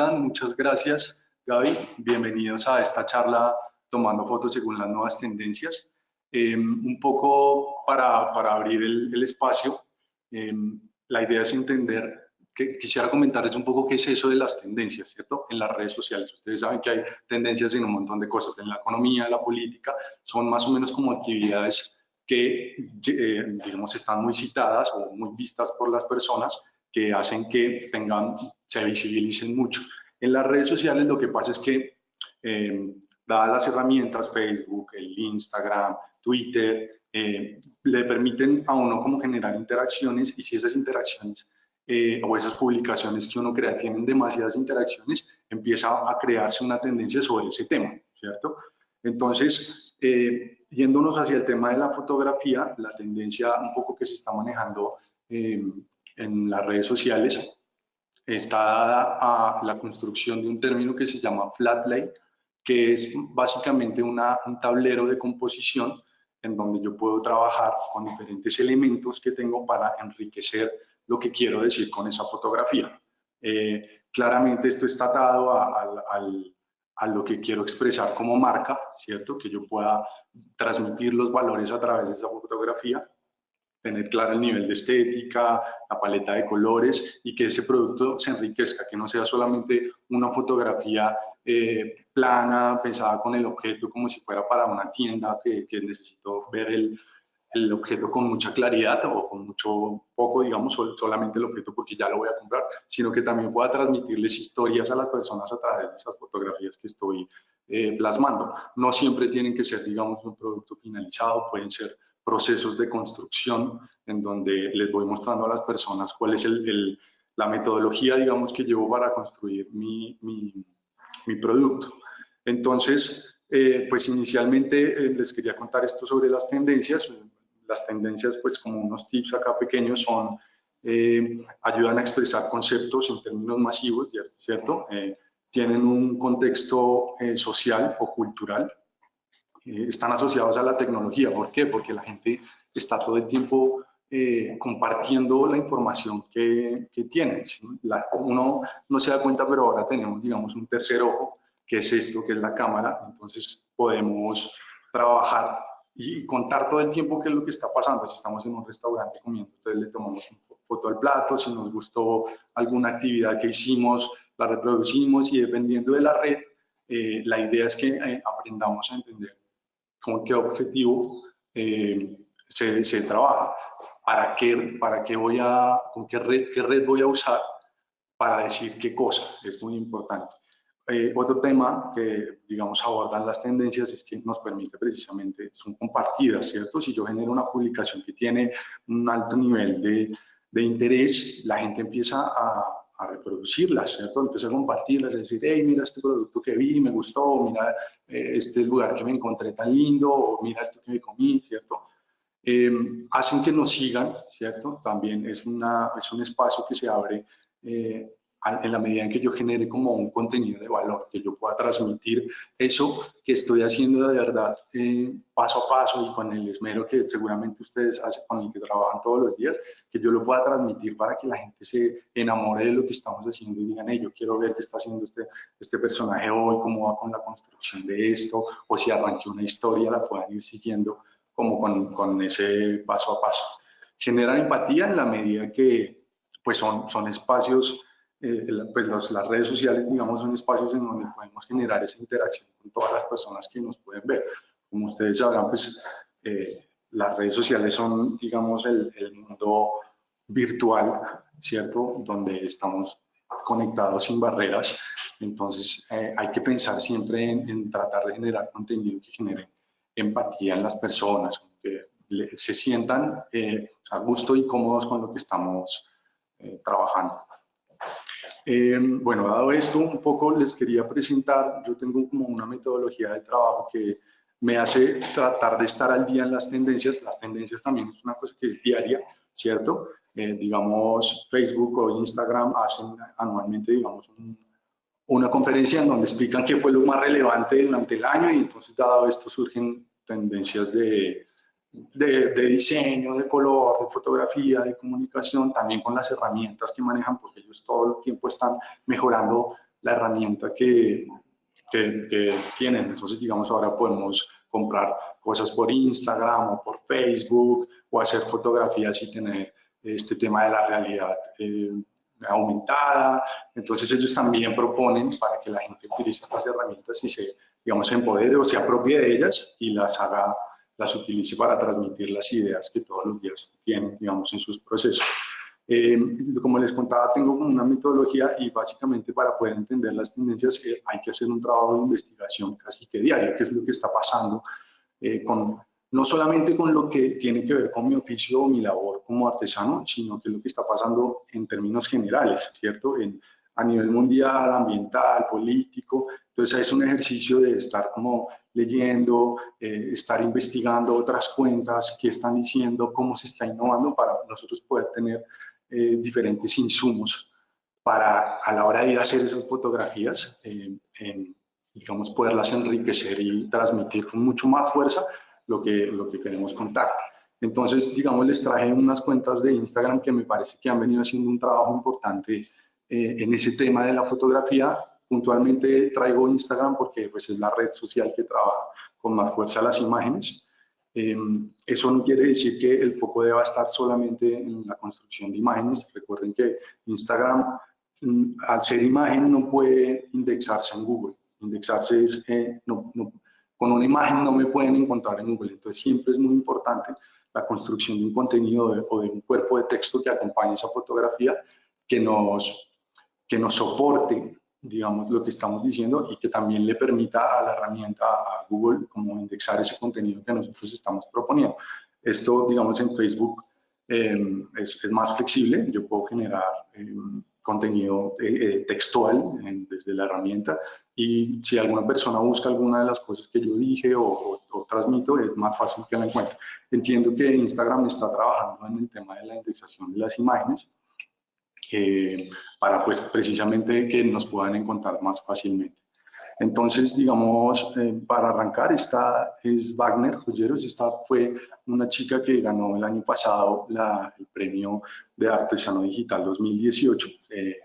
están? Muchas gracias, Gaby. Bienvenidos a esta charla tomando fotos según las nuevas tendencias. Em, un poco para, para abrir el, el espacio, em, la idea es entender, quisiera comentarles un poco qué es eso de las tendencias, ¿cierto? En las redes sociales. Ustedes saben que hay tendencias en un montón de cosas, en la economía, en la política, son más o menos como actividades que, eh, digamos, están muy citadas o muy vistas por las personas que hacen que tengan, se visibilicen mucho. En las redes sociales lo que pasa es que, eh, dadas las herramientas, Facebook, el Instagram, Twitter, eh, le permiten a uno como generar interacciones y si esas interacciones eh, o esas publicaciones que uno crea tienen demasiadas interacciones, empieza a crearse una tendencia sobre ese tema, ¿cierto? Entonces, eh, yéndonos hacia el tema de la fotografía, la tendencia un poco que se está manejando eh, en las redes sociales está dada a la construcción de un término que se llama flat lay, que es básicamente una, un tablero de composición en donde yo puedo trabajar con diferentes elementos que tengo para enriquecer lo que quiero decir con esa fotografía. Eh, claramente esto está atado a, a, lo que quiero expresar como marca, ¿cierto? Que yo pueda transmitir los valores a través de esa fotografía, tener claro el nivel de estética, la paleta de colores y que ese producto se enriquezca, que no sea solamente una fotografía eh, plana, pensada con el objeto como si fuera para una tienda que, que necesito ver el, el, objeto con mucha claridad o con mucho poco, digamos, solamente el objeto porque ya lo voy a comprar, sino que también pueda transmitirles historias a las personas a través de esas fotografías que estoy eh, plasmando. No siempre tienen que ser, digamos, un producto finalizado, pueden ser procesos de construcción en donde les voy mostrando a las personas cuál es el, la metodología, digamos, que llevo para construir mi, mi, producto. Entonces, eh, pues inicialmente eh, les quería contar esto sobre las tendencias. Las tendencias, pues como unos tips acá pequeños, son, eh, ayudan a expresar conceptos en términos masivos, ¿cierto? tienen un contexto social o cultural, están asociados a la tecnología. ¿Por qué? Porque la gente está todo el tiempo compartiendo la información que, que tiene. uno no se da cuenta, pero ahora tenemos, digamos, un tercer ojo qué es esto, qué es la cámara, entonces podemos trabajar y contar todo el tiempo qué es lo que está pasando. Si estamos en un restaurante comiendo, entonces le tomamos una foto al plato, si nos gustó alguna actividad que hicimos, la reproducimos y dependiendo de la red, eh, la idea es que eh, aprendamos a entender con qué objetivo eh, se, se, trabaja, para qué, para qué voy a, con qué red, qué red voy a usar para decir qué cosa, es muy importante. Eh, otro tema que, digamos, abordan las tendencias es que nos permite precisamente, son compartidas, ¿cierto? Si yo genero una publicación que tiene un alto nivel de, de interés, la gente empieza a, a, reproducirlas, ¿cierto? Empieza a compartirlas, a decir, hey, mira este producto que vi, me gustó, mira eh, este lugar que me encontré tan lindo, o mira esto que me comí, ¿cierto? Eh, hacen que nos sigan, ¿cierto? También es, una, es un espacio que se abre eh, en la medida en que yo genere como un contenido de valor, que yo pueda transmitir eso que estoy haciendo de verdad eh, paso a paso y con el esmero que seguramente ustedes hacen, con el que trabajan todos los días, que yo lo pueda transmitir para que la gente se enamore de lo que estamos haciendo y digan, hey, yo quiero ver qué está haciendo este, este personaje hoy, cómo va con la construcción de esto, o si arranqué una historia, la puedan ir siguiendo como con, con ese paso a paso. Genera empatía en la medida que pues son, son espacios eh, pues las redes sociales, digamos, son espacios en donde podemos generar esa interacción con todas las personas que nos pueden ver. Como ustedes sabrán, pues eh, las redes sociales son, digamos, el, el, mundo virtual, ¿cierto? Donde estamos conectados sin barreras. Entonces, eh, hay que pensar siempre en, en, tratar de generar contenido que genere empatía en las personas, que se sientan a gusto y cómodos con lo que estamos trabajando. Eh, bueno, dado esto, un poco les quería presentar, yo tengo como una metodología de trabajo que me hace tratar de estar al día en las tendencias. Las tendencias también es una cosa que es diaria, ¿cierto? Eh, digamos, Facebook o Instagram hacen anualmente, digamos, una conferencia en donde explican qué fue lo más relevante durante el año y entonces, dado esto, surgen tendencias de, de, diseño, de color, de fotografía, de comunicación, también con las herramientas que manejan, porque ellos todo el tiempo están mejorando la herramienta que, que, tienen. Entonces, digamos, ahora podemos comprar cosas por Instagram o por Facebook o hacer fotografías y tener este tema de la realidad eh, aumentada. Entonces ellos también proponen para que la gente utilice estas herramientas y se, digamos, empodere o se apropie de ellas y las haga las utilice para transmitir las ideas que todos los días tienen, digamos, en sus procesos. Eh, como les contaba, tengo una metodología y básicamente para poder entender las tendencias eh, hay que hacer un trabajo de investigación casi que diario, que es lo que está pasando eh, con, no solamente con lo que tiene que ver con mi oficio o mi labor como artesano, sino que es lo que está pasando en términos generales, ¿cierto? En, a nivel mundial, ambiental, político. Entonces es un ejercicio de estar como leyendo, eh, estar investigando otras cuentas, qué están diciendo, cómo se está innovando para nosotros poder tener eh, diferentes insumos para a la hora de ir a hacer esas fotografías, eh, digamos, poderlas enriquecer y transmitir con mucho más fuerza lo que, lo que queremos contar. Entonces, digamos, les traje unas cuentas de Instagram que me parece que han venido haciendo un trabajo importante eh, en ese tema de la fotografía. Puntualmente traigo Instagram porque pues, es la red social que trabaja con más fuerza las imágenes. Em, eso no quiere decir que el foco deba estar solamente en la construcción de imágenes. Recuerden que Instagram, mm, al ser imagen, no puede indexarse en Google. Indexarse es, eh, no, con una imagen no me pueden encontrar en Google. Entonces siempre es muy importante la construcción de un contenido o de un cuerpo de texto que acompañe esa fotografía que nos que nos soporte, digamos, lo que estamos diciendo y que también le permita a la herramienta, a Google, como indexar ese contenido que nosotros estamos proponiendo. Esto, digamos, en Facebook em, es, más flexible. Yo puedo generar em, contenido eh, eh, textual desde la herramienta y si alguna persona busca alguna de las cosas que yo dije o, o, transmito, es más fácil que la encuentre. Entiendo que Instagram está trabajando en el tema de la indexación de las imágenes eh, para pues precisamente que nos puedan encontrar más fácilmente. Entonces, digamos, eh, para arrancar, esta es Wagner Joyeros, esta fue una chica que ganó el año pasado la, el premio de Artesano Digital 2018. Eh,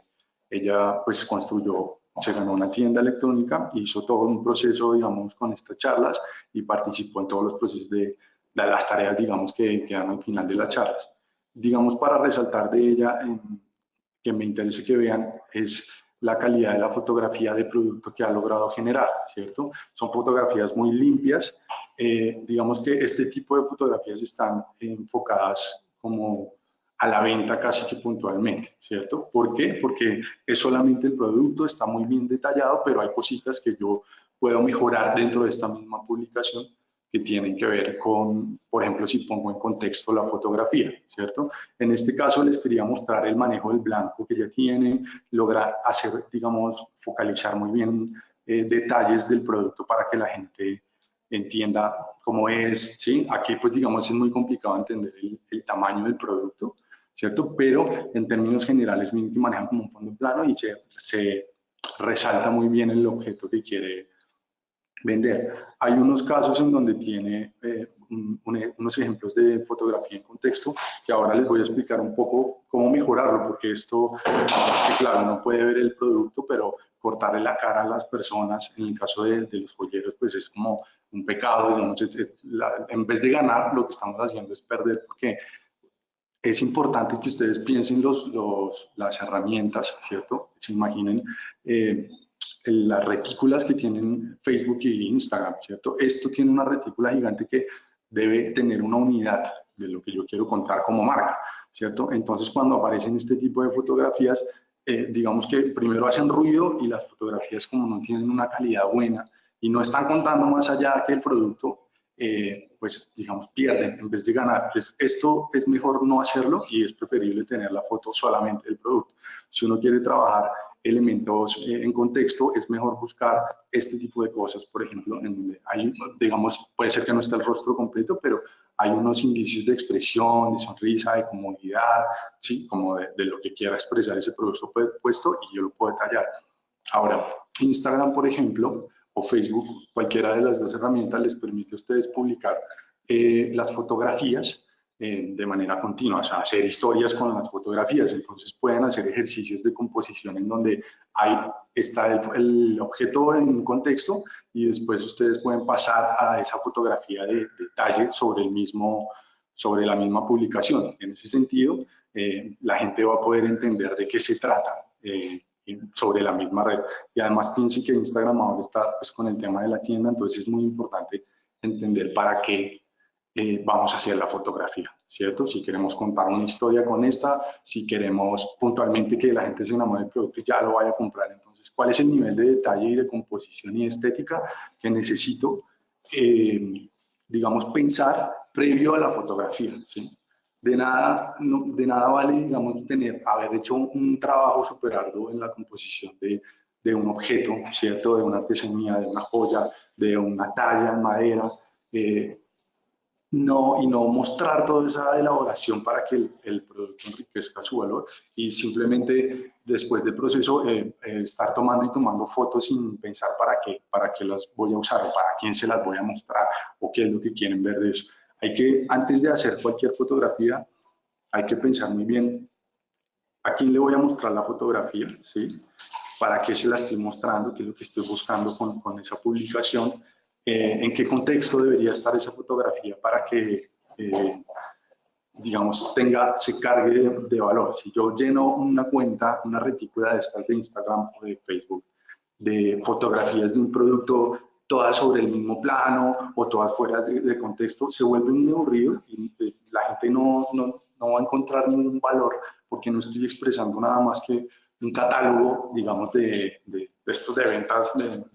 ella pues construyó, se ganó una tienda electrónica, hizo todo un proceso, digamos, con estas charlas y participó en todos los procesos de, de las tareas, digamos, que quedan al final de las charlas. Digamos, para resaltar de ella, en, que me interesa que vean es la calidad de la fotografía de producto que ha logrado generar, ¿cierto? Son fotografías muy limpias. Eh, digamos que este tipo de fotografías están enfocadas como a la venta casi que puntualmente, ¿cierto? ¿Por qué? Porque es solamente el producto, está muy bien detallado, pero hay cositas que yo puedo mejorar dentro de esta misma publicación que tienen que ver con, por ejemplo, si pongo en contexto la fotografía, ¿cierto? En este caso les quería mostrar el manejo del blanco que ya tiene, lograr hacer, digamos, focalizar muy bien eh, detalles del producto para que la gente entienda cómo es, ¿sí? Aquí, pues, digamos, es muy complicado entender el, tamaño del producto, ¿cierto? Pero en términos generales, miren que manejan como un fondo plano y se, se resalta muy bien el objeto que quiere vender. Hay unos casos en donde tiene eh, unos ejemplos de fotografía en contexto que ahora les voy a explicar un poco cómo mejorarlo, porque esto, es que claro, no puede ver el producto, pero cortarle la cara a las personas, en el caso de, los joyeros, pues es como un pecado, digamos, en vez de ganar, lo que estamos haciendo es perder, porque es importante que ustedes piensen los, los, las herramientas, ¿cierto? Se imaginen eh, las retículas que tienen Facebook y Instagram, ¿cierto? Esto tiene una retícula gigante que debe tener una unidad de lo que yo quiero contar como marca, ¿cierto? Entonces, cuando aparecen este tipo de fotografías, eh, digamos que primero hacen ruido y las fotografías como no tienen una calidad buena y no están contando más allá que el producto, eh, pues digamos pierden en vez de ganar. esto es mejor no hacerlo y es preferible tener la foto solamente del producto. Si uno quiere trabajar elementos eh, en contexto, es mejor buscar este tipo de cosas, por ejemplo, en donde hay, digamos, puede ser que no esté el rostro completo, pero hay unos indicios de expresión, de sonrisa, de comodidad, ¿sí? como de, lo que quiera expresar ese producto puesto y yo lo puedo detallar. Ahora, Instagram, por ejemplo, o Facebook, cualquiera de las dos herramientas les permite a ustedes publicar eh, las fotografías eh, de manera continua, o sea, hacer historias con las fotografías. Entonces pueden hacer ejercicios de composición en donde hay, está el, objeto en un contexto y después ustedes pueden pasar a esa fotografía de detalle sobre, el mismo, sobre la misma publicación. En ese sentido, eh, la gente va a poder entender de qué se trata eh, sobre la misma red. Y además piensen que Instagram ahora está pues, con el tema de la tienda, entonces es muy importante entender para qué eh, vamos a hacer la fotografía, ¿cierto? Si queremos contar una historia con esta, si queremos puntualmente que la gente se enamore del producto y ya lo vaya a comprar. Entonces, ¿cuál es el nivel de detalle y de composición y estética que necesito, eh, digamos, pensar previo a la fotografía? ¿sí? De nada, de nada vale, digamos, tener, haber hecho un, trabajo super arduo en la composición de, de un objeto, ¿cierto? De una artesanía, de una joya, de una talla en madera, eh, no, y no mostrar toda esa elaboración para que el, producto enriquezca su valor y simplemente después del proceso eh, eh, estar tomando y tomando fotos sin pensar para qué, para qué las voy a usar o para quién se las voy a mostrar o qué es lo que quieren ver de eso. Hay que, antes de hacer cualquier fotografía, hay que pensar muy bien a quién le voy a mostrar la fotografía, ¿sí? para qué se la estoy mostrando, qué es lo que estoy buscando con, con esa publicación eh, en qué contexto debería estar esa fotografía para que, eh, digamos, tenga, se cargue de, valor. Si yo lleno una cuenta, una retícula de estas de Instagram o de Facebook, de fotografías de un producto, todas sobre el mismo plano o todas fuera de, contexto, se vuelve muy aburrido y eh, la gente no, no, no va a encontrar ningún valor porque no estoy expresando nada más que un catálogo, digamos, de, de, estos de ventas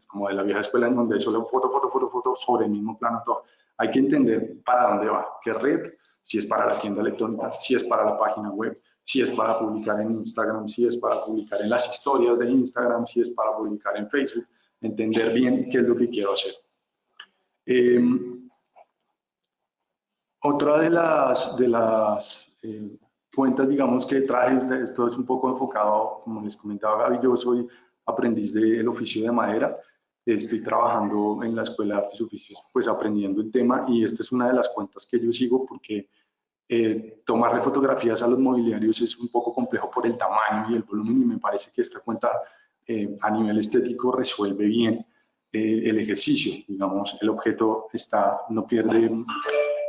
como de la vieja escuela, en donde solo foto, foto, foto, foto sobre el mismo plano, todo. Hay que entender para dónde va, qué red, si es para la tienda electrónica, si es para la página web, si es para publicar en Instagram, si es para publicar en las historias de Instagram, si es para publicar en Facebook, entender bien qué es lo que quiero hacer. Em, otra de las, de las eh, cuentas, digamos, que traje, esto es un poco enfocado, como les comentaba Gaby, yo soy aprendiz del oficio de madera, estoy trabajando en la Escuela de Artes y Oficios, pues aprendiendo el tema y esta es una de las cuentas que yo sigo porque eh, tomarle fotografías a los mobiliarios es un poco complejo por el tamaño y el volumen y me parece que esta cuenta eh, a nivel estético resuelve bien eh, el ejercicio, digamos, el objeto está, no pierde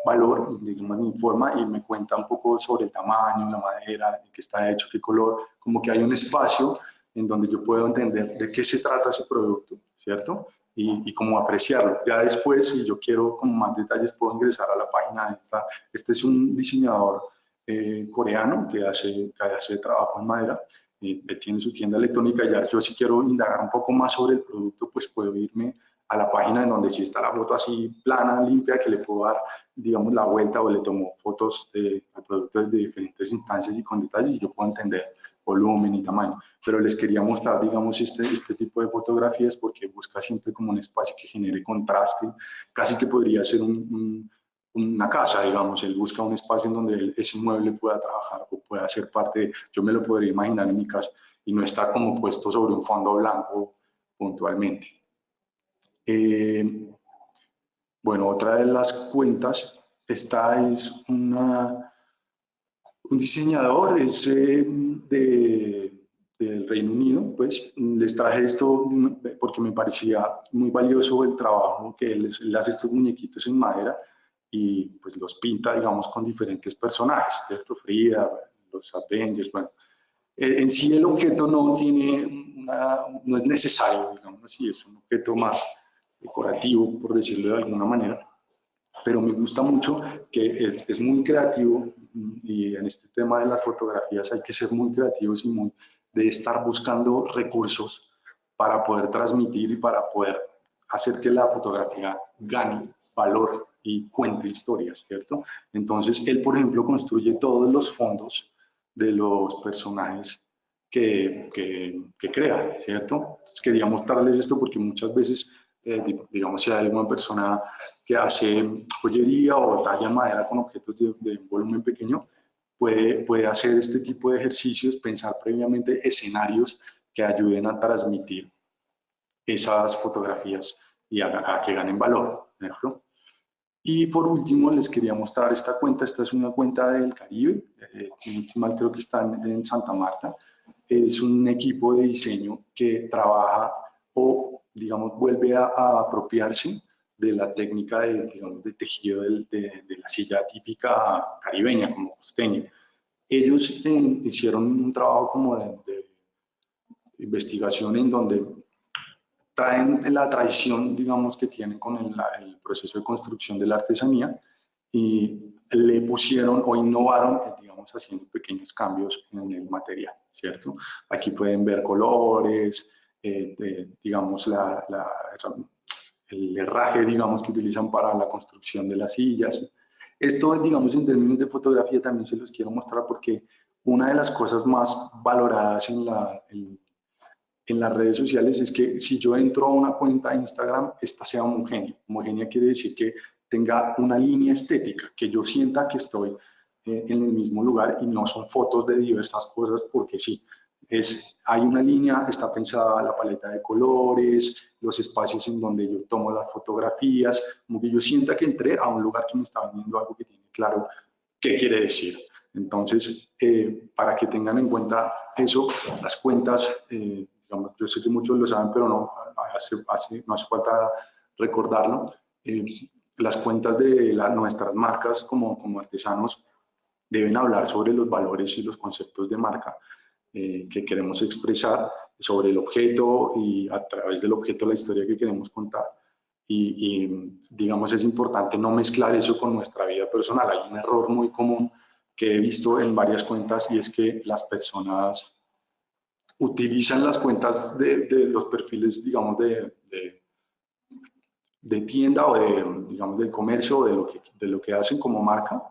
valor, digamos, me informa y me cuenta un poco sobre el tamaño, la madera, de qué está hecho, qué color, como que hay un espacio en donde yo puedo entender de qué se trata ese producto, ¿cierto? Y, y cómo apreciarlo. Ya después, si yo quiero como más detalles, puedo ingresar a la página esta. Este es un diseñador eh, coreano que hace, que hace trabajo en madera. Eh, él tiene su tienda electrónica. Ya yo si quiero indagar un poco más sobre el producto, pues puedo irme a la página en donde sí está la foto así plana, limpia, que le puedo dar, digamos, la vuelta o le tomo fotos de, productos de diferentes instancias y con detalles y yo puedo entender volumen y tamaño. Pero les quería mostrar, digamos, este, este tipo de fotografías porque busca siempre como un espacio que genere contraste, casi que podría ser una casa, digamos, él busca un espacio en donde ese mueble pueda trabajar o pueda ser parte, yo me lo podría imaginar en mi casa y no estar como puesto sobre un fondo blanco puntualmente. Eh, bueno, otra de las cuentas, esta es una, un diseñador es, eh, de, del Reino Unido, pues les traje esto porque me parecía muy valioso el trabajo que él, hace estos muñequitos en madera y pues los pinta, digamos, con diferentes personajes, ¿cierto? Frida, los Avengers, bueno. En sí el objeto no tiene una, no es necesario, digamos así, es un objeto más decorativo, por decirlo de alguna manera, pero me gusta mucho que es, es, muy creativo y en este tema de las fotografías hay que ser muy creativos y muy de estar buscando recursos para poder transmitir y para poder hacer que la fotografía gane valor y cuente historias, ¿cierto? Entonces, él, por ejemplo, construye todos los fondos de los personajes que, que, que crea, ¿cierto? Quería mostrarles esto porque muchas veces eh, digamos, si hay alguna persona que hace joyería o talla madera con objetos de, volumen pequeño, puede, puede hacer este tipo de ejercicios, pensar previamente escenarios que ayuden a transmitir esas fotografías y a, que ganen valor, ¿cierto? Y por último, les quería mostrar esta cuenta. Esta es una cuenta del Caribe, eh, creo que está en, Santa Marta. Es un equipo de diseño que trabaja o, digamos, vuelve a, apropiarse de la técnica de, digamos, de tejido de, de, la silla típica caribeña, como costeña. Ellos eh, hicieron un trabajo como de, investigación en donde traen la tradición, digamos, que tienen con el, proceso de construcción de la artesanía y le pusieron o innovaron, eh, digamos, haciendo pequeños cambios en el material, ¿cierto? Aquí pueden ver colores, eh, digamos, la, el herraje, digamos, que utilizan para la construcción de las sillas. Esto, digamos, en términos de fotografía también se los quiero mostrar porque una de las cosas más valoradas en la, en las redes sociales es que si yo entro a una cuenta de Instagram, esta sea homogénea. Homogénea quiere decir que tenga una línea estética, que yo sienta que estoy eh, en el mismo lugar y no son fotos de diversas cosas porque sí. Es, hay una línea, está pensada la paleta de colores, los espacios en donde yo tomo las fotografías, como que yo sienta que entré a un lugar que me está vendiendo algo que tiene claro qué quiere decir. Entonces, eh, para que tengan en cuenta eso, las cuentas eh, yo sé que muchos lo saben, pero no hace, no hace falta recordarlo. Eh, las cuentas de nuestras marcas como, como artesanos deben hablar sobre los valores y los conceptos de marca eh, que queremos expresar, sobre el objeto y a través del objeto la historia que queremos contar. Y, y, digamos es importante no mezclar eso con nuestra vida personal. Hay un error muy común que he visto en varias cuentas y es que las personas utilizan las cuentas de, los perfiles, digamos, de, de, tienda o de, digamos, del comercio o de lo que, de lo que hacen como marca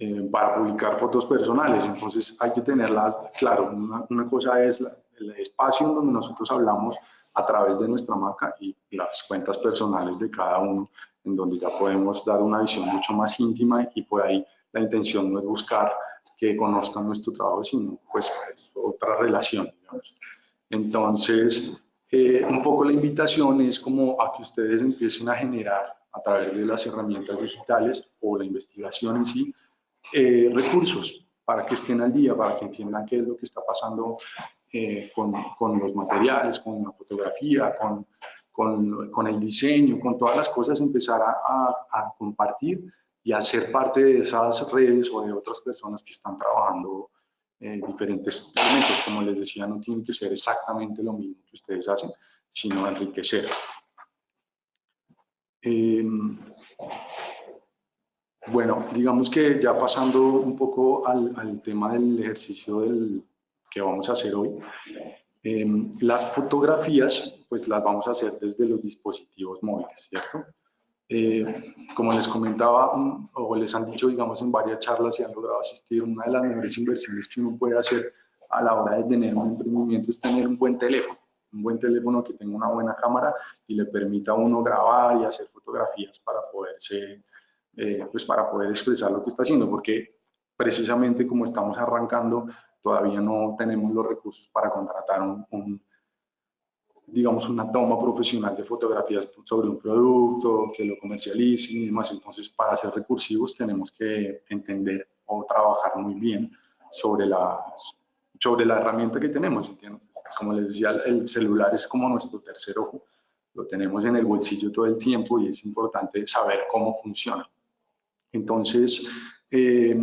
eh, para publicar fotos personales. Entonces hay que tenerlas, claro, una, cosa es el espacio en donde nosotros hablamos a través de nuestra marca y las cuentas personales de cada uno, en donde ya podemos dar una visión mucho más íntima y por ahí la intención no es buscar que conozcan nuestro trabajo, sino pues otra relación, digamos. Entonces, eh, un poco la invitación es como a que ustedes empiecen a generar a través de las herramientas digitales o la investigación en sí, eh, recursos para que estén al día, para que entiendan qué es lo que está pasando eh, con, con, los materiales, con la fotografía, con, con, con, el diseño, con todas las cosas, empezar a, a compartir y hacer parte de esas redes o de otras personas que están trabajando eh, diferentes elementos. Como les decía, no tienen que ser exactamente lo mismo que ustedes hacen, sino enriquecer. Em, bueno, digamos que ya pasando un poco al, al tema del ejercicio del, que vamos a hacer hoy, em, las fotografías pues las vamos a hacer desde los dispositivos móviles, ¿cierto? Eh, como les comentaba, o les han dicho, digamos, en varias charlas y han logrado asistir, una de las mejores inversiones que uno puede hacer a la hora de tener un emprendimiento es tener un buen teléfono, un buen teléfono que tenga una buena cámara y le permita a uno grabar y hacer fotografías para poderse, eh, pues para poder expresar lo que está haciendo, porque precisamente como estamos arrancando, todavía no tenemos los recursos para contratar un digamos, una toma profesional de fotografías sobre un producto, que lo comercialicen y demás. Entonces, para ser recursivos tenemos que entender o trabajar muy bien sobre, las, sobre la herramienta que tenemos. Como les decía, el celular es como nuestro tercer ojo. Lo tenemos en el bolsillo todo el tiempo y es importante saber cómo funciona. Entonces, eh,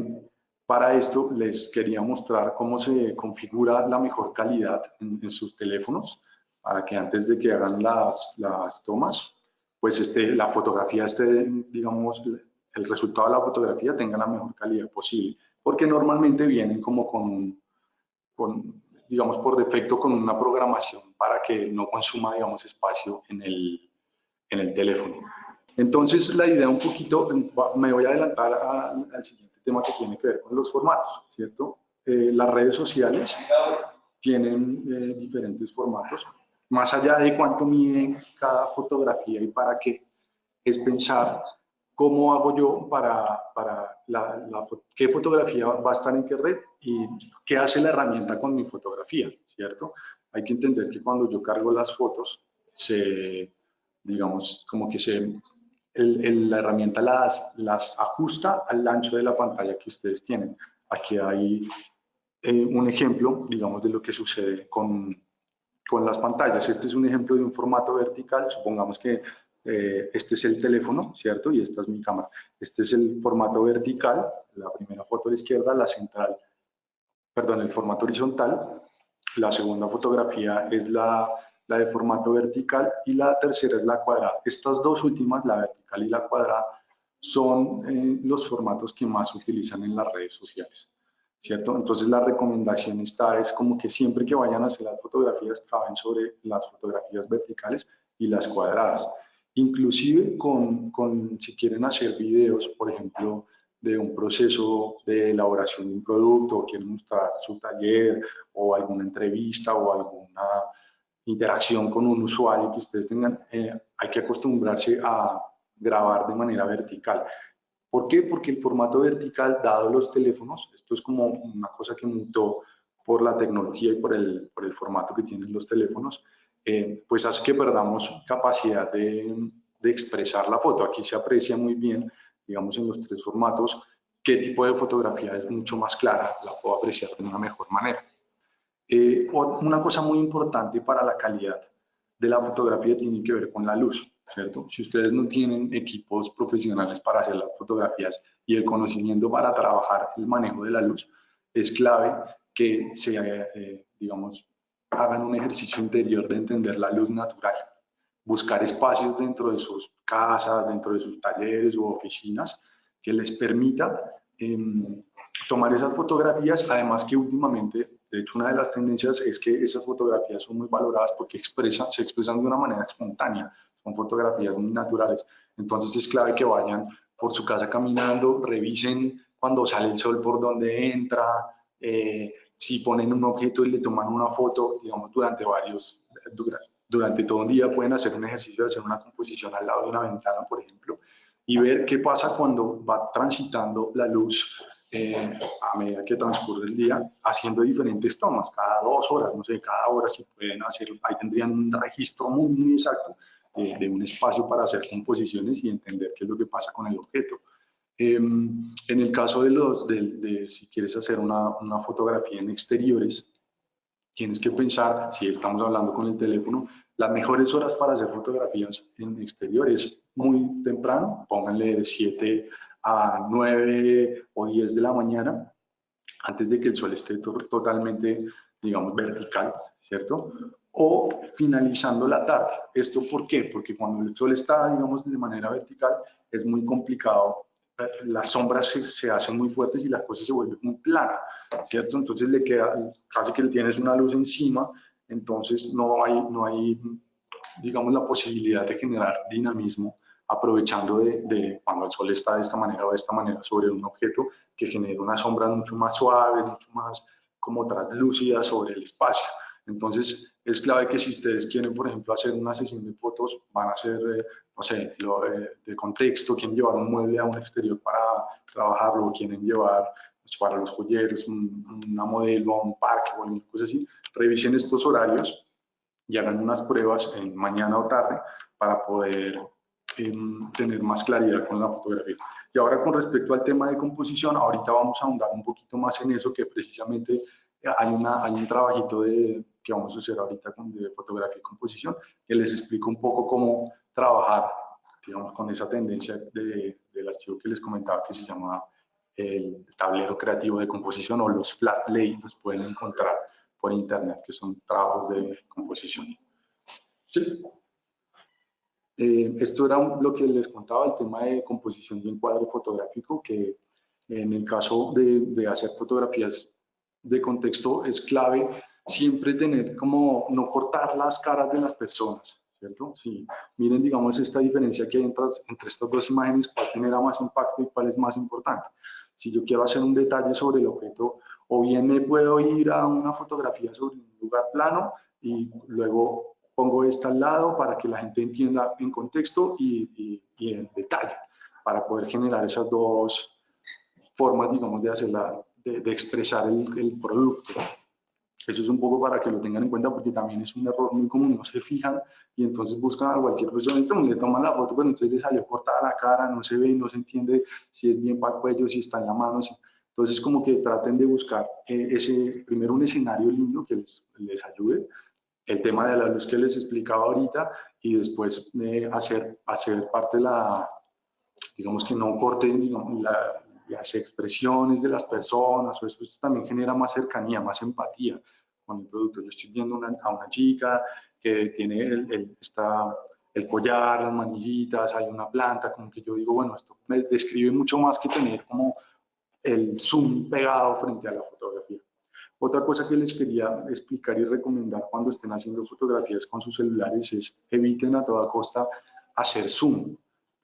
para esto les quería mostrar cómo se configura la mejor calidad en sus teléfonos para que antes de que hagan las, las tomas, pues este, la fotografía esté, digamos, el resultado de la fotografía tenga la mejor calidad posible, porque normalmente vienen como con, con, digamos, por defecto con una programación para que no consuma, digamos, espacio en el, en el teléfono. Entonces, la idea un poquito, me voy a adelantar al siguiente tema que tiene que ver con los formatos, ¿cierto? Eh, las redes sociales tienen eh, diferentes formatos más allá de cuánto mide cada fotografía y para qué, es pensar cómo hago yo para, para la, qué fotografía va a estar en qué red y qué hace la herramienta con mi fotografía, ¿cierto? Hay que entender que cuando yo cargo las fotos, se, digamos, como que se la herramienta las, las ajusta al ancho de la pantalla que ustedes tienen. Aquí hay eh, un ejemplo, digamos, de lo que sucede con, con las pantallas. Este es un ejemplo de un formato vertical. Supongamos que eh, este es el teléfono, ¿cierto? Y esta es mi cámara. Este es el formato vertical, la primera foto a la izquierda, la central, perdón, el formato horizontal. La segunda fotografía es la, la de formato vertical y la tercera es la cuadrada. Estas dos últimas, la vertical y la cuadrada, son eh, los formatos que más utilizan en las redes sociales. ¿cierto? Entonces la recomendación está es como que siempre que vayan a hacer las fotografías trabajen sobre las fotografías verticales y las cuadradas. Inclusive con, con, si quieren hacer videos, por ejemplo, de un proceso de elaboración de un producto, o quieren mostrar su taller o alguna entrevista o alguna interacción con un usuario que ustedes tengan, eh, hay que acostumbrarse a grabar de manera vertical. ¿Por qué? Porque el formato vertical, dado los teléfonos, esto es como una cosa que mutó por la tecnología y por el, por el formato que tienen los teléfonos, eh, pues hace que perdamos capacidad de, de, expresar la foto. Aquí se aprecia muy bien, digamos, en los tres formatos, qué tipo de fotografía es mucho más clara, la puedo apreciar de una mejor manera. Eh, una cosa muy importante para la calidad de la fotografía tiene que ver con la luz. ¿cierto? Si ustedes no tienen equipos profesionales para hacer las fotografías y el conocimiento para trabajar el manejo de la luz, es clave que se, eh, digamos, hagan un ejercicio interior de entender la luz natural, buscar espacios dentro de sus casas, dentro de sus talleres u oficinas que les permita em, tomar esas fotografías, además que últimamente, de hecho una de las tendencias es que esas fotografías son muy valoradas porque expresan, se expresan de una manera espontánea, son fotografías muy naturales. Entonces es clave que vayan por su casa caminando, revisen cuando sale el sol por donde entra, eh, si ponen un objeto y le toman una foto, digamos, durante varios, durante todo un día pueden hacer un ejercicio de hacer una composición al lado de una ventana, por ejemplo, y ver qué pasa cuando va transitando la luz eh, a medida que transcurre el día, haciendo diferentes tomas, cada dos horas, no sé, cada hora si pueden hacer, ahí tendrían un registro muy, muy exacto de, un espacio para hacer composiciones y entender qué es lo que pasa con el objeto. Em, en el caso de los, de, si quieres hacer una, una, fotografía en exteriores, tienes que pensar, si estamos hablando con el teléfono, las mejores horas para hacer fotografías en exteriores, muy temprano, pónganle de 7 a 9 o 10 de la mañana, antes de que el sol esté totalmente, digamos, vertical, ¿cierto? o finalizando la tarde. ¿Esto por qué? Porque cuando el sol está, digamos, de manera vertical, es muy complicado. Las sombras se, hacen muy fuertes y las cosas se vuelven muy planas, ¿cierto? Entonces le queda, casi que le tienes una luz encima, entonces no hay, no hay digamos, la posibilidad de generar dinamismo aprovechando de, de, cuando el sol está de esta manera o de esta manera sobre un objeto que genera una sombra mucho más suave, mucho más como translúcida sobre el espacio. Entonces, es clave que si ustedes quieren, por ejemplo, hacer una sesión de fotos, van a hacer, eh, no sé, lo, eh, de contexto, quieren llevar un mueble a un exterior para trabajarlo, quieren llevar pues, para los joyeros una modelo un parque o alguna cosa así, revisen estos horarios y hagan unas pruebas en mañana o tarde para poder tener más claridad con la fotografía. Y ahora con respecto al tema de composición, ahorita vamos a ahondar un poquito más en eso, que precisamente hay, una, hay un trabajito de, que vamos a hacer ahorita con de fotografía y composición, que les explico un poco cómo trabajar, digamos, con esa tendencia de, del archivo que les comentaba que se llama el tablero creativo de composición o los flat lay, los pueden encontrar por internet, que son trabajos de composición. Sí. Eh, esto era lo que les contaba, el tema de composición de encuadre fotográfico, que en el caso de, de hacer fotografías de contexto es clave siempre tener como no cortar las caras de las personas, ¿cierto? Si miren, digamos, esta diferencia que hay entre, entre estas dos imágenes, cuál genera más impacto y cuál es más importante. Si yo quiero hacer un detalle sobre el objeto, o bien me puedo ir a una fotografía sobre un lugar plano y luego pongo esta al lado para que la gente entienda en contexto y, y, en detalle, para poder generar esas dos formas, digamos, de, hacer de, de expresar el, el producto. Eso es un poco para que lo tengan en cuenta porque también es un error muy común, no se fijan y entonces buscan a cualquier persona y le toman la foto, pero entonces le salió cortada la cara, no se ve y no se entiende si es bien para el cuello, si está en la mano. Entonces como que traten de buscar eh, ese, primero un escenario lindo que les, les, ayude, el tema de la luz que les explicaba ahorita y después eh, hacer, hacer parte de la, digamos que no corten digamos, la, las expresiones de las personas, o eso, también genera más cercanía, más empatía con el producto. Yo estoy viendo una, a una chica que tiene el, está, el collar, las manillitas, hay una planta, como que yo digo, bueno, esto me describe mucho más que tener como el zoom pegado frente a la fotografía. Otra cosa que les quería explicar y recomendar cuando estén haciendo fotografías con sus celulares es eviten a toda costa hacer zoom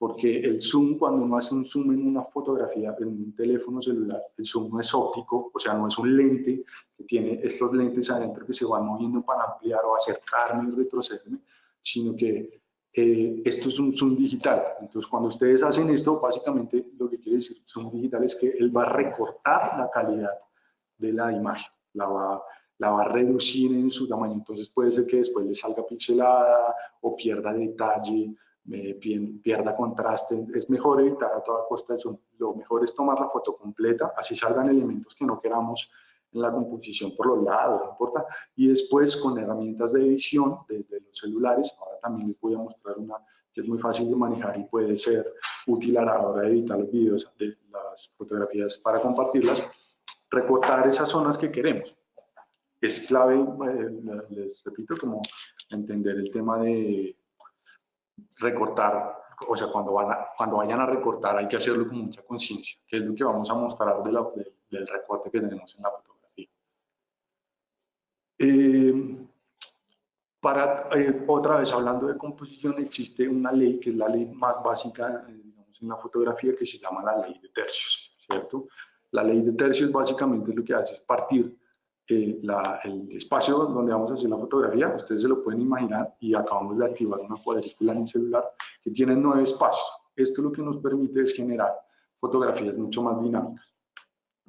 porque el zoom, cuando uno hace un zoom en una fotografía, en un teléfono celular, el zoom no es óptico, o sea, no es un lente que tiene estos lentes adentro que se van moviendo para ampliar o acercarme y retrocederme, sino que eh, esto es un zoom digital. Entonces, cuando ustedes hacen esto, básicamente lo que quiere decir zoom digital es que él va a recortar la calidad de la imagen, la va, la va a reducir en su tamaño. Entonces, puede ser que después le salga pixelada o pierda detalle pierda contraste. Es mejor evitar a toda costa eso. Lo mejor es tomar la foto completa, así salgan elementos que no queramos en la composición por los lados, no importa. Y después con herramientas de edición desde los celulares, ahora también les voy a mostrar una que es muy fácil de manejar y puede ser útil a la hora de editar los videos, de las fotografías para compartirlas, recortar esas zonas que queremos. Es clave, eh, les repito, como entender el tema de recortar, o sea, cuando, van cuando vayan a recortar hay que hacerlo con mucha conciencia, que es lo que vamos a mostrar de la, del recorte que tenemos en la fotografía. Eh, para, eh, otra vez, hablando de composición, existe una ley que es la ley más básica eh, digamos, en la fotografía que se llama la ley de tercios, ¿cierto? La ley de tercios básicamente lo que hace es partir el espacio donde vamos a hacer la fotografía, ustedes se lo pueden imaginar y acabamos de activar una cuadrícula en el celular que tiene nueve espacios. Esto lo que nos permite es generar fotografías mucho más dinámicas.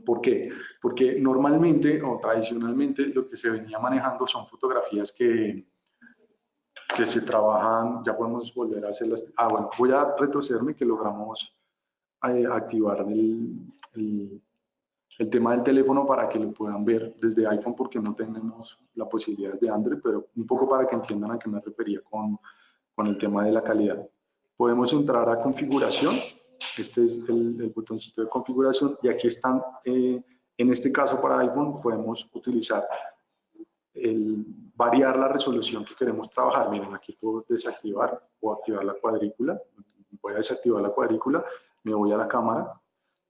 ¿Por qué? Porque normalmente o tradicionalmente lo que se venía manejando son fotografías que, que se trabajan, ya podemos volver a hacerlas. Ah, bueno, voy a retrocederme que logramos eh, activar el, el el tema del teléfono para que lo puedan ver desde iPhone porque no tenemos la posibilidad de Android, pero un poco para que entiendan a qué me refería con, con el tema de la calidad. Podemos entrar a configuración, este es el, el botoncito de configuración y aquí están, eh, en este caso para iPhone podemos utilizar el variar la resolución que queremos trabajar. Miren, aquí puedo desactivar o activar la cuadrícula. Voy a desactivar la cuadrícula, me voy a la cámara,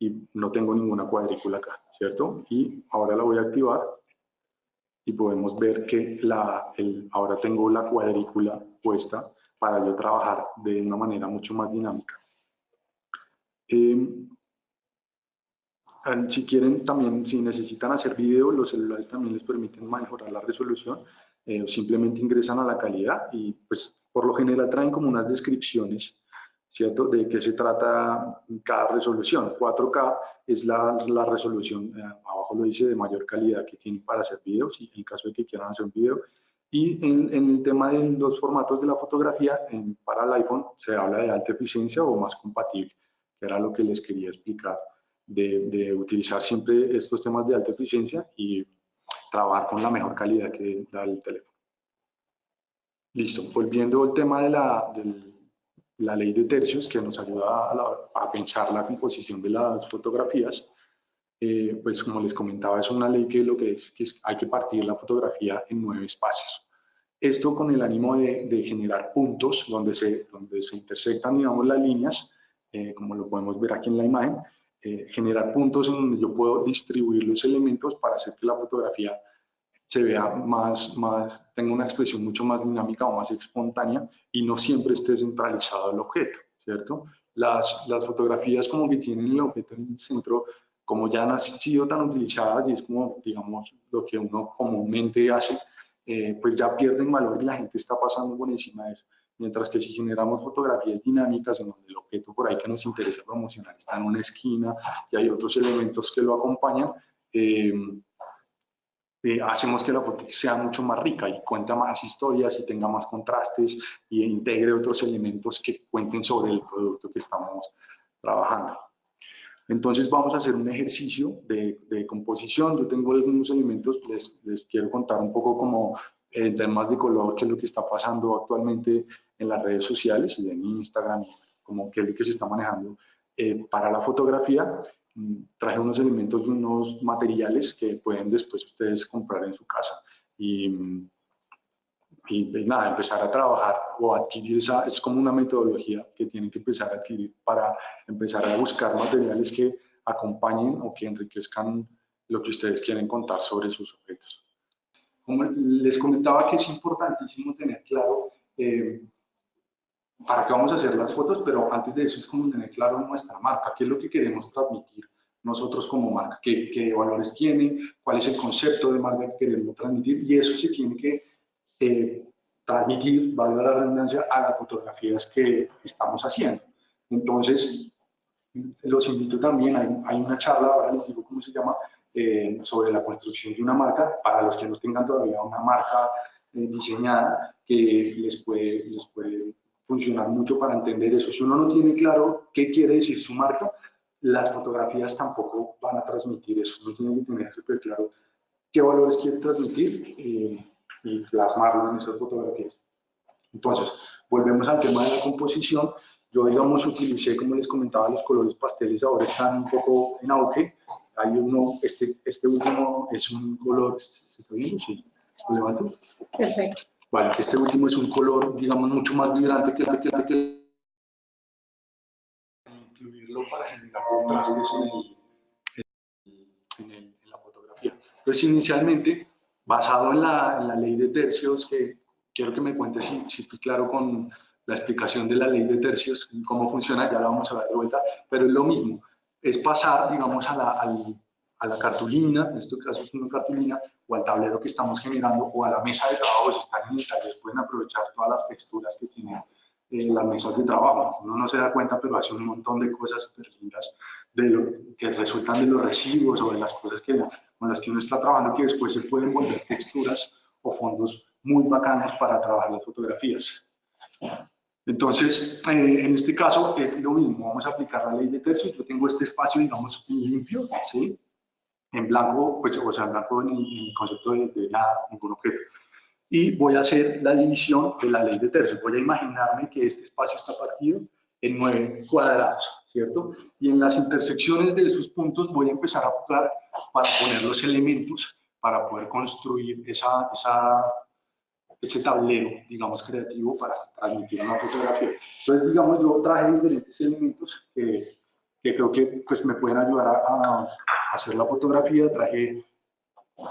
y no tengo ninguna cuadrícula acá, ¿cierto? Y ahora la voy a activar y podemos ver que la, el, ahora tengo la cuadrícula puesta para yo trabajar de una manera mucho más dinámica. Eh, si quieren también, si necesitan hacer video, los celulares también les permiten mejorar la resolución, eh, simplemente ingresan a la calidad y pues por lo general traen como unas descripciones ¿cierto? ¿De qué se trata cada resolución? 4K es la, la resolución, eh, abajo lo dice, de mayor calidad que tiene para hacer videos, y en caso de que quieran hacer un video. Y en, en el tema de los formatos de la fotografía, en, para el iPhone se habla de alta eficiencia o más compatible, que era lo que les quería explicar, de, de utilizar siempre estos temas de alta eficiencia y trabajar con la mejor calidad que da el teléfono. Listo, volviendo al tema de la, del, la ley de tercios que nos ayuda a, pensar la composición de las fotografías, eh, pues como les comentaba, es una ley que lo que es que hay que partir la fotografía en nueve espacios. Esto con el ánimo de, generar puntos donde se, donde se intersectan, digamos, las líneas, eh, como lo podemos ver aquí en la imagen, eh, generar puntos en donde yo puedo distribuir los elementos para hacer que la fotografía se vea más, más, tenga una expresión mucho más dinámica o más espontánea y no siempre esté centralizado el objeto, ¿cierto? Las, las fotografías como que tienen el objeto en el centro, como ya han sido tan utilizadas y es como, digamos, lo que uno comúnmente hace, eh, pues ya pierden valor y la gente está pasando por encima de eso. Mientras que si generamos fotografías dinámicas en donde el objeto por ahí que nos interesa promocionar está en una esquina y hay otros elementos que lo acompañan, eh, eh, hacemos que la foto sea mucho más rica y cuenta más historias y tenga más contrastes y integre otros elementos que cuenten sobre el producto que estamos trabajando. Entonces vamos a hacer un ejercicio de, de composición. Yo tengo algunos elementos, les, les, quiero contar un poco como en temas de color, qué es lo que está pasando actualmente en las redes sociales, en Instagram, como qué es lo que se está manejando eh, para la fotografía. Traje unos elementos, unos materiales que pueden después ustedes comprar en su casa y, y, nada, empezar a trabajar o adquirir esa, es como una metodología que tienen que empezar a adquirir para empezar a buscar materiales que acompañen o que enriquezcan lo que ustedes quieren contar sobre sus objetos. Como les comentaba que es importantísimo tener claro eh, para qué vamos a hacer las fotos, pero antes de eso es como tener claro nuestra marca, qué es lo que queremos transmitir nosotros como marca, qué, qué valores tiene, cuál es el concepto de marca que queremos transmitir y eso se tiene que eh, transmitir, valga la redundancia, a las fotografías que estamos haciendo. Entonces, los invito también, hay, hay una charla, ahora les digo cómo se llama, eh, sobre la construcción de una marca, para los que no tengan todavía una marca eh, diseñada, que les puede, les puede funcionar mucho para entender eso. Si uno no tiene claro qué quiere decir su marca, las fotografías tampoco van a transmitir eso. Uno tiene que tener súper claro qué valores quiere transmitir eh, y plasmarlo en esas fotografías. Entonces, volvemos al tema de la composición. Yo, digamos, utilicé, como les comentaba, los colores pasteles ahora están un poco en auge. Hay uno, este, este último es un color, ¿se está viendo? Sí, ¿lo levanto? Perfecto. Vale, este último es un color, digamos, mucho más vibrante que el que, que, que incluirlo para generar contrastes en, el, en, en, la fotografía. Entonces, inicialmente, basado en la, en la, ley de tercios, que quiero que me cuentes si, si fui claro con la explicación de la ley de tercios, cómo funciona, ya la vamos a dar de vuelta, pero es lo mismo, es pasar, digamos, a la, al, a la cartulina, en este caso es una cartulina, o al tablero que estamos generando, o a la mesa de trabajo, si están en el taller, pueden aprovechar todas las texturas que tienen eh, las mesas de trabajo. Uno no se da cuenta, pero hace un montón de cosas súper lindas de lo, que resultan de los residuos o de las cosas que, con las que uno está trabajando, que después se pueden volver texturas o fondos muy bacanos para trabajar las fotografías. Entonces, eh, en este caso es lo mismo, vamos a aplicar la ley de tercios, yo tengo este espacio, digamos, limpio, ¿sí? En blanco, pues, o sea, en blanco en, el concepto de, de nada, ningún objeto. Y voy a hacer la división de la ley de tercios. Voy a imaginarme que este espacio está partido en nueve cuadrados, ¿cierto? Y en las intersecciones de esos puntos voy a empezar a jugar para poner los elementos para poder construir esa, esa, ese tablero, digamos, creativo para transmitir una fotografía. Entonces, digamos, yo traje diferentes elementos que, que creo que pues, me pueden ayudar a, a hacer la fotografía, traje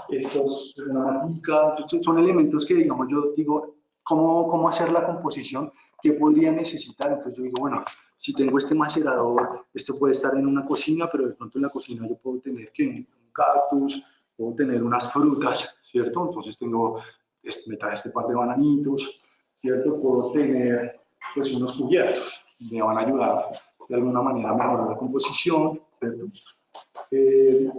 estos, una matica, son elementos que, digamos, yo digo, ¿cómo, cómo hacer la composición? ¿Qué podría necesitar? Entonces yo digo, bueno, si tengo este macerador, esto puede estar en una cocina, pero de pronto en la cocina yo puedo tener que un cactus, puedo tener unas frutas, ¿cierto? Entonces tengo, este, me trae este par de bananitos, ¿cierto? Puedo tener pues unos cubiertos, me van a ayudar de alguna manera mejorar la composición, ¿cierto? Eh,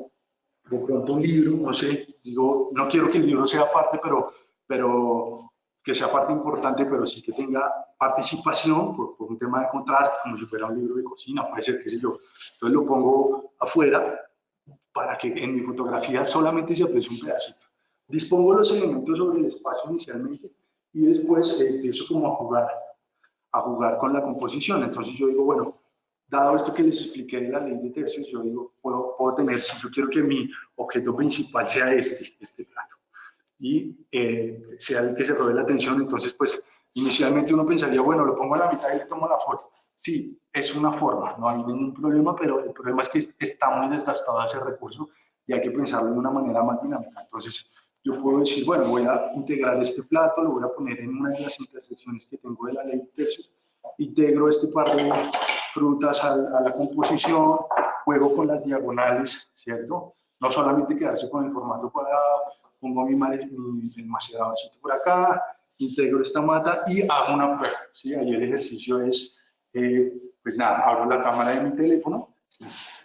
de pronto un libro, no sé, digo, no quiero que el libro sea parte, pero, pero que sea parte importante, pero sí que tenga participación por, por, un tema de contraste, como si fuera un libro de cocina, puede ser, qué sé yo. Entonces lo pongo afuera para que en mi fotografía solamente se aprecie un pedacito. Dispongo los elementos sobre el espacio inicialmente y después eh, empiezo como a jugar, a jugar con la composición. Entonces yo digo, bueno, dado esto que les expliqué de la ley de tercios, yo digo, puedo, puedo tener, si yo quiero que mi objeto principal sea este, este plato, y eh, sea el que se robe la atención, entonces pues inicialmente uno pensaría, bueno, lo pongo a la mitad y le tomo la foto. Sí, es una forma, no hay ningún problema, pero el problema es que está muy desgastado ese recurso y hay que pensarlo de una manera más dinámica. Entonces, yo puedo decir, bueno, voy a integrar este plato, lo voy a poner en una de las intersecciones que tengo de la ley de tercios, integro este par de frutas a, a, la composición, juego con las diagonales, ¿cierto? No solamente quedarse con el formato cuadrado, pongo mi, maceradorcito por acá, integro esta mata y hago una prueba, ¿sí? Ahí el ejercicio es, eh, pues nada, abro la cámara de mi teléfono,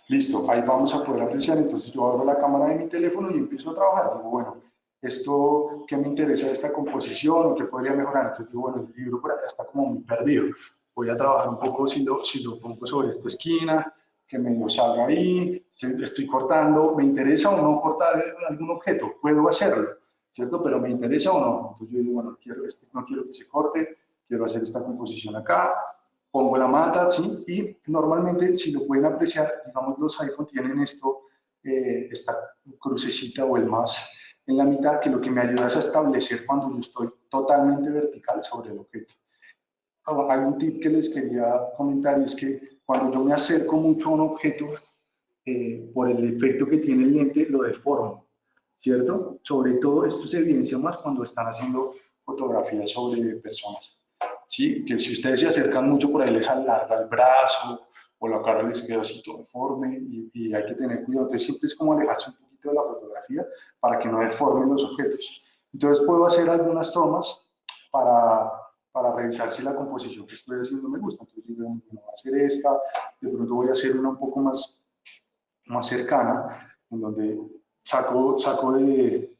listo, ahí vamos a poder apreciar, entonces yo abro la cámara de mi teléfono y empiezo a trabajar, digo, bueno, esto, ¿qué me interesa de esta composición o qué podría mejorar? Entonces digo, bueno, el libro por acá está como muy perdido. Voy a trabajar un poco si lo, si lo pongo sobre esta esquina, que medio salga ahí, estoy cortando, ¿me interesa o no cortar algún objeto? Puedo hacerlo, ¿cierto? Pero ¿me interesa o no? Entonces yo digo, bueno, quiero este, no quiero que se corte, quiero hacer esta composición acá, pongo la mata, ¿sí? Y normalmente, si lo pueden apreciar, digamos, los iPhone tienen esto, eh, esta crucecita o el más en la mitad, que lo que me ayuda es a establecer cuando yo estoy totalmente vertical sobre el objeto. Un tip que les quería comentar es que cuando yo me acerco mucho a un objeto, eh, por el efecto que tiene el lente, lo deformo, ¿cierto? Sobre todo esto se evidencia más cuando están haciendo fotografías sobre personas. ¿sí? Que si ustedes se acercan mucho, por ahí les alarga el brazo o la cara les queda así todo deforme y, y hay que tener cuidado. Entonces siempre es como alejarse un poquito de la fotografía para que no deformen los objetos. Entonces puedo hacer algunas tomas para, para revisar si la composición que estoy haciendo me gusta. Entonces digo, bueno, voy a hacer esta, de pronto voy a hacer una un poco más, más cercana, en donde saco, saco de,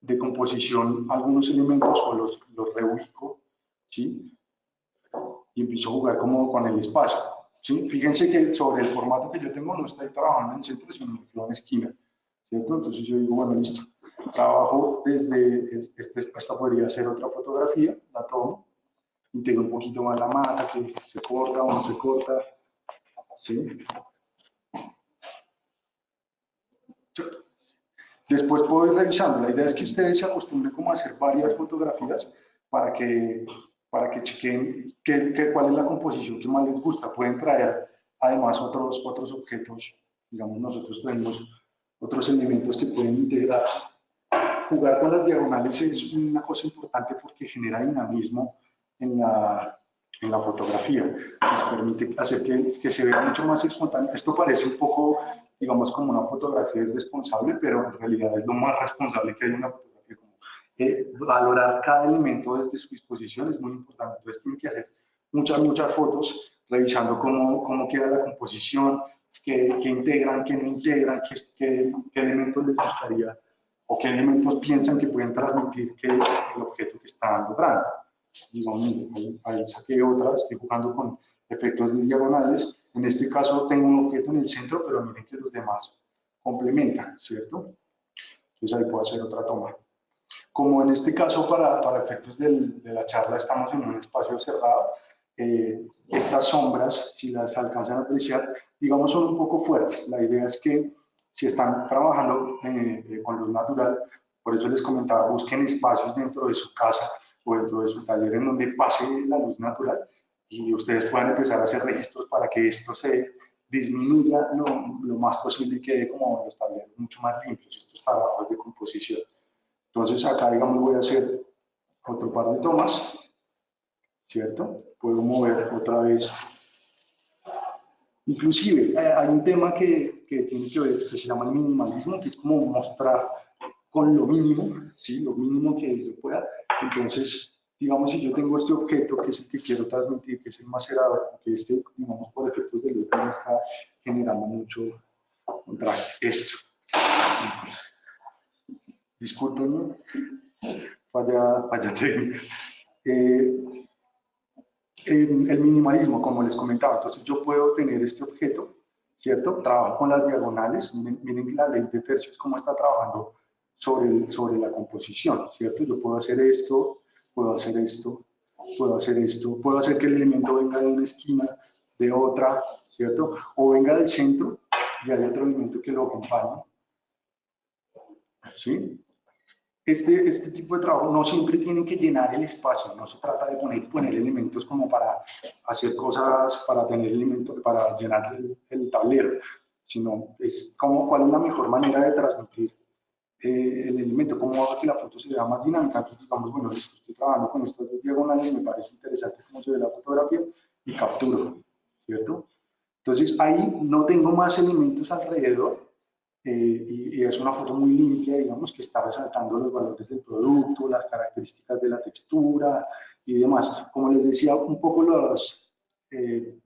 de composición algunos elementos o los, los reubico ¿sí? Y empiezo a jugar como con el espacio, ¿sí? Fíjense que sobre el formato que yo tengo no estoy trabajando en centro, sino en esquina, ¿cierto? Entonces yo digo, bueno, listo, trabajo desde, esta podría ser otra fotografía, la tomo, integro un poquito más la mata, que se corta o no se corta, ¿sí? Después puedo ir revisando. La idea es que ustedes se acostumbren como a hacer varias fotografías para que para que chequen qué, cuál es la composición que más les gusta. Pueden traer además otros, otros objetos, digamos nosotros tenemos otros elementos que pueden integrar. Jugar con las diagonales es una cosa importante porque genera dinamismo en la, en la fotografía. Nos permite hacer que, que se vea mucho más espontáneo. Esto parece un poco, digamos, como una fotografía irresponsable, pero en realidad es lo más responsable que hay en una fotografía valorar cada elemento desde su disposición es muy importante. Entonces tienen que hacer muchas, muchas fotos revisando cómo, cómo queda la composición, qué, qué integran, qué no integran, qué, qué, qué, elementos les gustaría o qué elementos piensan que pueden transmitir que el objeto que están logrando. Digamos, ahí, ahí saqué otra, estoy jugando con efectos diagonales. En este caso tengo un objeto en el centro, pero miren que los demás complementan, ¿cierto? Entonces ahí puedo hacer otra toma. Como en este caso, para, para efectos del, de la charla, estamos en un espacio cerrado, eh, estas sombras, si las alcanzan a apreciar, digamos, son un poco fuertes. La idea es que si están trabajando eh, con luz natural, por eso les comentaba, busquen espacios dentro de su casa o dentro de su taller en donde pase la luz natural y ustedes puedan empezar a hacer registros para que esto se disminuya lo, lo más posible y quede como los talleres mucho más limpios, estos trabajos de composición. Entonces acá, digamos, voy a hacer otro par de tomas, ¿cierto? Puedo mover otra vez. Inclusive, eh, hay un tema que, que tiene que ver, que se llama el minimalismo, que es como mostrar con lo mínimo, ¿sí? Lo mínimo que yo pueda. Entonces, digamos, si yo tengo este objeto, que es el que quiero transmitir, que es el macerador, que este, digamos, por efectos de luz, me está generando mucho contraste. Esto disculpen, falla, falla técnica. Eh, el minimalismo, como les comentaba, entonces yo puedo tener este objeto, ¿cierto? Trabajo con las diagonales, miren, miren la ley de tercios cómo está trabajando sobre, sobre la composición, ¿cierto? Yo puedo hacer esto, puedo hacer esto, puedo hacer esto, puedo hacer que el elemento venga de una esquina, de otra, ¿cierto? O venga del centro y hay otro elemento que lo acompaña, ¿sí? este, este tipo de trabajo no siempre tienen que llenar el espacio, no se trata de poner, poner elementos como para hacer cosas, para tener elementos, para llenar el, tablero, sino es como cuál es la mejor manera de transmitir eh, el elemento, cómo hago que la foto se vea más dinámica. Entonces, digamos, bueno, estoy trabajando con estas dos diagonales, me parece interesante cómo se ve la fotografía y capturo, ¿cierto? Entonces, ahí no tengo más elementos alrededor, eh, y, es una foto muy limpia, digamos, que está resaltando los valores del producto, las características de la textura y demás. Como les decía, un poco los, eh,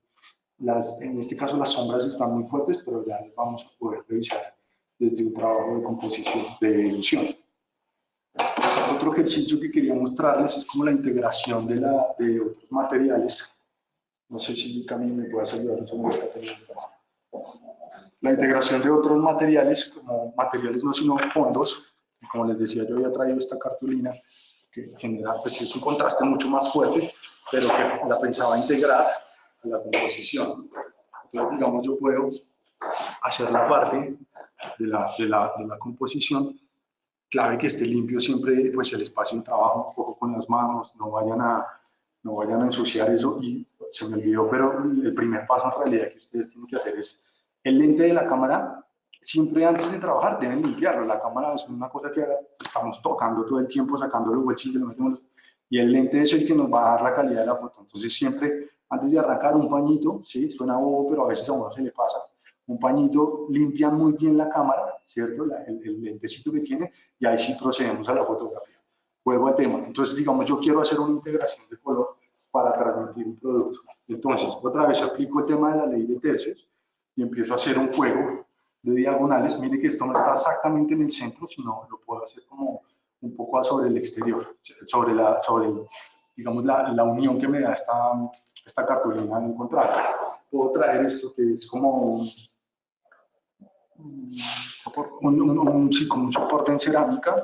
las, en este caso las sombras están muy fuertes, pero ya las vamos a poder revisar desde un trabajo de composición, de edición. otro ejercicio que quería mostrarles es como la integración de, la, de otros materiales. No sé si Camille me puedes ayudar. La integración de otros materiales, como materiales no sino fondos. Como les decía, yo había traído esta cartulina que genera, pues es un contraste mucho más fuerte, pero que la pensaba integrar a la composición. Entonces, digamos, yo puedo hacer la parte de la, de la, de la composición clave que esté limpio siempre pues el espacio de trabajo, un poco con las manos, no vayan a, no vayan a ensuciar eso. Y se me olvidó, pero el primer paso en realidad que ustedes tienen que hacer es el lente de la cámara, siempre antes de trabajar deben limpiarlo, la cámara es una cosa que estamos tocando todo el tiempo, sacando los bolsillos, y el lente es el que nos va a dar la calidad de la foto, entonces siempre antes de arrancar un pañito, sí, suena bobo, pero a veces a uno se le pasa, un pañito, limpia muy bien la cámara, ¿cierto? el, lentecito que tiene, y ahí sí procedemos a la fotografía. Vuelvo al tema. Entonces, digamos, yo quiero hacer una integración de color para transmitir un producto. Entonces, otra vez aplico el tema de la ley de tercios y empiezo a hacer un juego de diagonales. Mire que esto no está exactamente en el centro, sino lo puedo hacer como un poco sobre el exterior, sobre, la, sobre digamos, la, la unión que me da esta, esta cartulina en contraste. Puedo traer esto que es como un, un, un, soporte en cerámica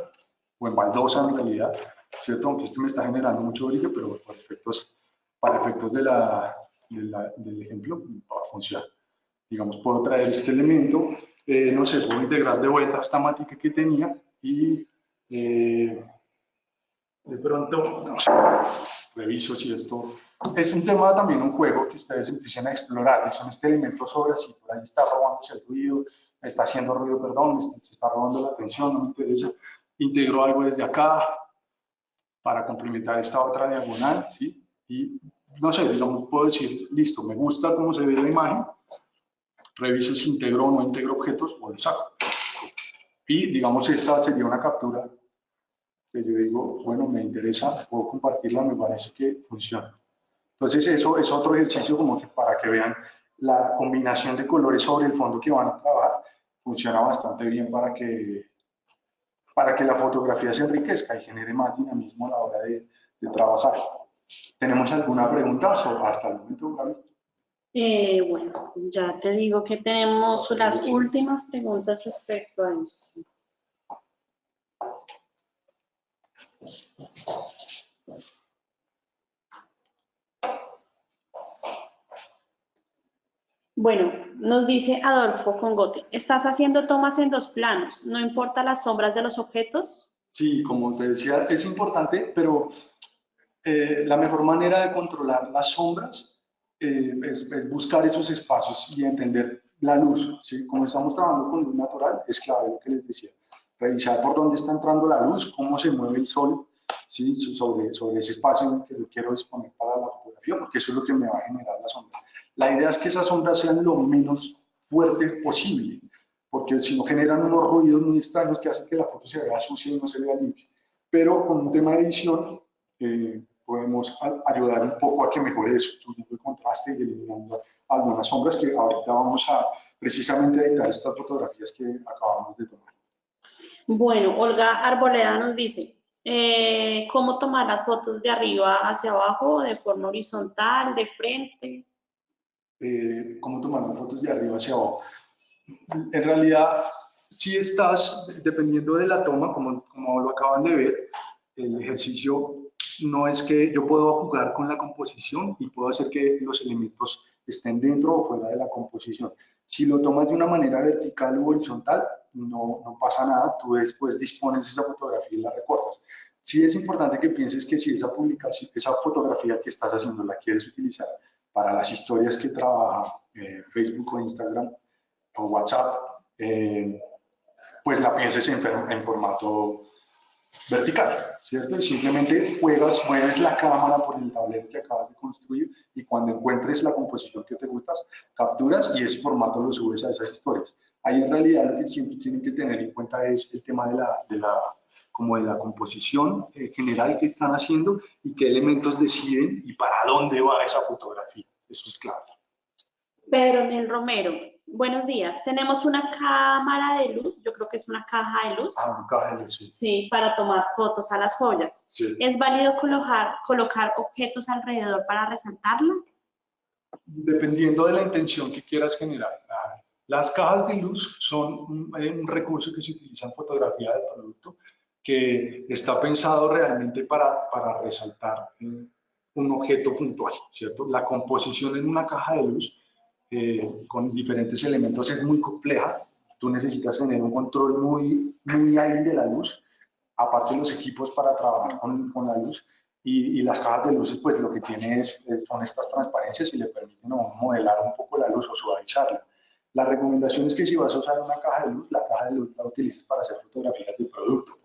o en baldosa en realidad, ¿cierto? Aunque este me está generando mucho brillo, pero para efectos, para efectos de la, del ejemplo va a funcionar. Digamos, puedo traer este elemento, eh, no sé, puedo integrar de vuelta esta mática que tenía y eh, de pronto, no sé, reviso si esto es un tema también, un juego que ustedes empiecen a explorar, son este elemento sobre si por ahí está robándose el ruido, está haciendo ruido, perdón, se está robando la atención, no me interesa, integro algo desde acá para complementar esta otra diagonal, ¿sí? Y no sé, digamos, puedo decir, listo, me gusta cómo se ve la imagen, reviso si integro o no integro objetos o lo saco. Y digamos, esta sería una captura que yo digo, bueno, me interesa, puedo compartirla, me parece que funciona. Entonces, eso es otro ejercicio como que para que vean la combinación de colores sobre el fondo que van a trabajar, funciona bastante bien para que, para que la fotografía se enriquezca y genere más dinamismo a la hora de, trabajar. ¿Tenemos alguna pregunta hasta el momento? Eh, bueno, ya te digo que tenemos las últimas preguntas respecto a eso. Bueno, nos dice Adolfo Congote, ¿estás haciendo tomas en dos planos? ¿No importa las sombras de los objetos? Sí, como te decía, es importante, pero eh, la mejor manera de controlar las sombras eh, es, buscar esos espacios y entender la luz. ¿sí? Como estamos trabajando con luz natural, es clave lo que les decía. Revisar por dónde está entrando la luz, cómo se mueve el sol ¿sí? sobre, ese espacio que yo quiero disponer para la fotografía, porque eso es lo que me va a generar la sombra. La idea es que esas sombras sean lo menos fuertes posible, porque si no generan unos ruidos muy extraños que hacen que la foto se vea sucia y no se vea limpia. Pero con un tema de edición eh, podemos ayudar un poco a que mejore eso, subiendo el contraste y eliminando algunas sombras que ahorita vamos a precisamente editar estas fotografías que acabamos de tomar. Bueno, Olga Arboleda nos dice, eh, ¿cómo tomar las fotos de arriba hacia abajo, de forma horizontal, de frente? Eh, cómo tomar fotos de arriba hacia abajo. En realidad, si estás, dependiendo de la toma, como, como lo acaban de ver, el ejercicio no es que yo puedo jugar con la composición y puedo hacer que los elementos estén dentro o fuera de la composición. Si lo tomas de una manera vertical o horizontal, no, no pasa nada, tú después dispones esa fotografía y la recortas. Sí es importante que pienses que si esa publicación, esa fotografía que estás haciendo la quieres utilizar para las historias que trabaja eh, Facebook o Instagram o WhatsApp, eh, pues la pienses en, en, formato vertical, ¿cierto? Y simplemente juegas, mueves la cámara por el tablero que acabas de construir y cuando encuentres la composición que te gustas, capturas y ese formato lo subes a esas historias. Ahí en realidad lo que siempre tienen que tener en cuenta es el tema de la, de la como de la composición eh, general que están haciendo y qué elementos deciden y para dónde va esa fotografía. Eso es clave. Pedro Nel Romero, buenos días. Tenemos una cámara de luz, yo creo que es una caja de luz. Ah, una caja de luz, sí. Sí, para tomar fotos a las joyas. Sí. ¿Es válido colocar, colocar objetos alrededor para resaltarla? Dependiendo de la intención que quieras generar. Las cajas de luz son un, eh, un recurso que se utiliza en fotografía del producto que está pensado realmente para, para resaltar eh, un objeto puntual, ¿cierto? La composición en una caja de luz eh, con diferentes elementos es muy compleja. Tú necesitas tener un control muy, muy hábil de la luz, aparte los equipos para trabajar con, con la luz. Y, y, las cajas de luces, pues lo que tiene es, son estas transparencias y le permiten modelar un poco la luz o suavizarla. La recomendación es que si vas a usar una caja de luz, la caja de luz la utilices para hacer fotografías de producto,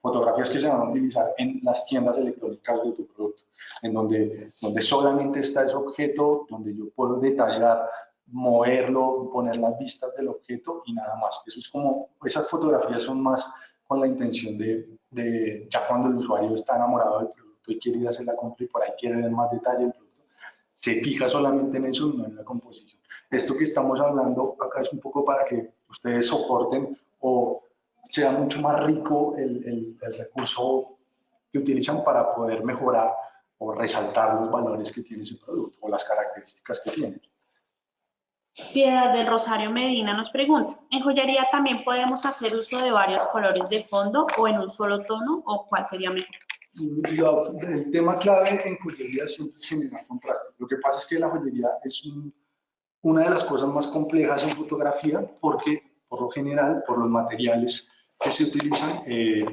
Fotografías que se van a utilizar en las tiendas electrónicas de tu producto, en donde, donde solamente está ese objeto, donde yo puedo detallar, moverlo, poner las vistas del objeto y nada más. Eso es como, esas fotografías son más con la intención de, de ya cuando el usuario está enamorado del producto y quiere ir a hacer la compra y por ahí quiere ver más detalle del producto, se fija solamente en eso y no en la composición. Esto que estamos hablando acá es un poco para que ustedes soporten o sea mucho más rico el, el, el recurso que utilizan para poder mejorar o resaltar los valores que tiene su producto o las características que tiene. Piedad del Rosario Medina nos pregunta, ¿en joyería también podemos hacer uso de varios colores de fondo o en un solo tono o cuál sería mejor? el tema clave en joyería siempre es generar contraste. Lo que pasa es que la joyería es un, una de las cosas más complejas en fotografía porque, por lo general, por los materiales que se utilizan, eh,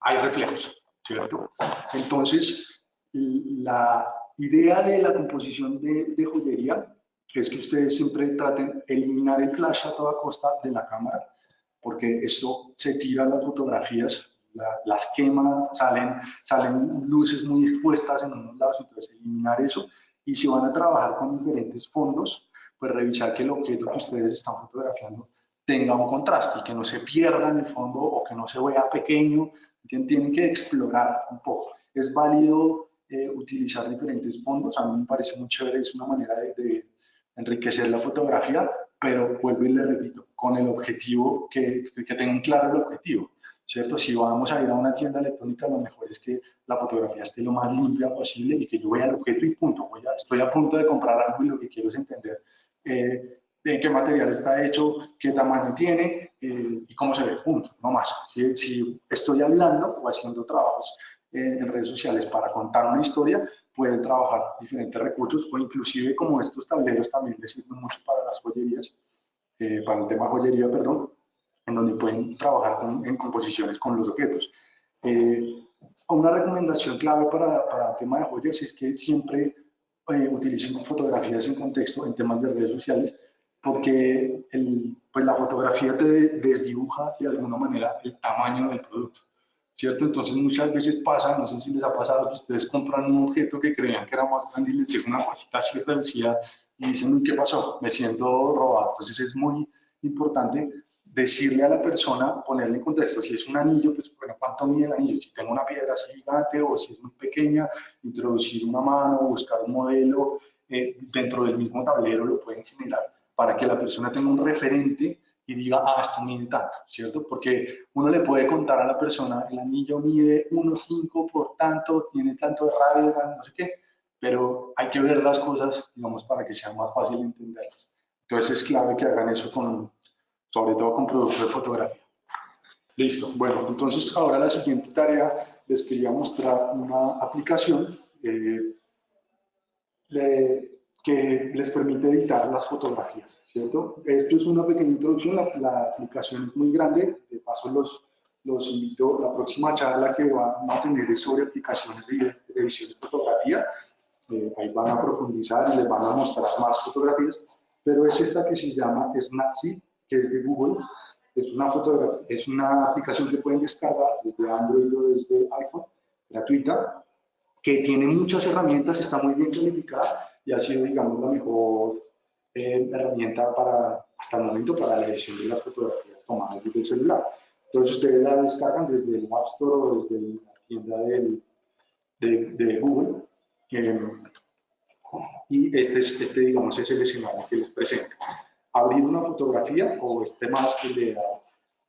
hay reflejos, ¿cierto? Entonces, la idea de la composición de, de joyería es que ustedes siempre traten de eliminar el flash a toda costa de la cámara, porque esto se tira las fotografías la, las quema, salen, salen luces muy expuestas en unos lados, entonces eliminar eso. Y si van a trabajar con diferentes fondos, pues revisar que el objeto que ustedes están fotografiando tenga un contraste y que no se pierda en el fondo o que no se vea pequeño. Tienen que explorar un poco. Es válido eh, utilizar diferentes fondos, a mí me parece muy chévere, es una manera de, enriquecer la fotografía, pero vuelvo y le repito, con el objetivo, que, que tengan claro el objetivo. ¿cierto? Si vamos a ir a una tienda electrónica, lo mejor es que la fotografía esté lo más limpia posible y que yo vea el objeto y punto. Voy a, estoy a punto de comprar algo y lo que quiero es entender eh, de qué material está hecho, qué tamaño tiene eh, y cómo se ve, punto, no más. Si, si estoy hablando o haciendo trabajos eh, en redes sociales para contar una historia, pueden trabajar diferentes recursos o inclusive como estos tableros también les sirven mucho para las joyerías, eh, para el tema joyería, perdón, en donde pueden trabajar con, en composiciones con los objetos. Eh, una recomendación clave para, para el tema de joyas es que siempre eh, utilicen fotografías en contexto en temas de redes sociales, porque el, pues la fotografía te desdibuja de alguna manera el tamaño del producto, ¿cierto? Entonces muchas veces pasa, no sé si les ha pasado, que ustedes compran un objeto que creían que era más grande y les llega una cosita así reducida y dicen, ¿qué pasó? Me siento robado. Entonces es muy importante decirle a la persona, ponerle en contexto, si es un anillo, pues bueno, ¿cuánto mide el anillo? Si tengo una piedra así gigante o si es muy pequeña, introducir una mano, buscar un modelo eh, dentro del mismo tablero lo pueden generar para que la persona tenga un referente y diga, ah, esto mide tanto, ¿cierto? Porque uno le puede contar a la persona, el anillo mide 1,5 por tanto, tiene tanto de radio, no sé qué, pero hay que ver las cosas, digamos, para que sea más fácil entenderlas. Entonces es clave que hagan eso con, sobre todo con productos de fotografía. Listo. Bueno, entonces ahora la siguiente tarea les quería mostrar una aplicación eh, le, que les permite editar las fotografías, ¿cierto? Esto es una pequeña introducción, la, la aplicación es muy grande, de paso los, los invito, la próxima charla que van a tener es sobre aplicaciones de, de edición de fotografía, eh, ahí van a profundizar y les van a mostrar más fotografías, pero es esta que se llama Snapseed, que es de Google. Es una, es una aplicación que pueden descargar desde Android o desde iPhone, gratuita, que tiene muchas herramientas, está muy bien calificada y ha sido, digamos, la mejor eh, herramienta para, hasta el momento para la edición de las fotografías tomadas desde el celular. Entonces ustedes la descargan desde el App Store o desde la tienda del, de, de, Google. Eh, y este, es, este, digamos, es el escenario que les presento. Abrir una fotografía o este más que le da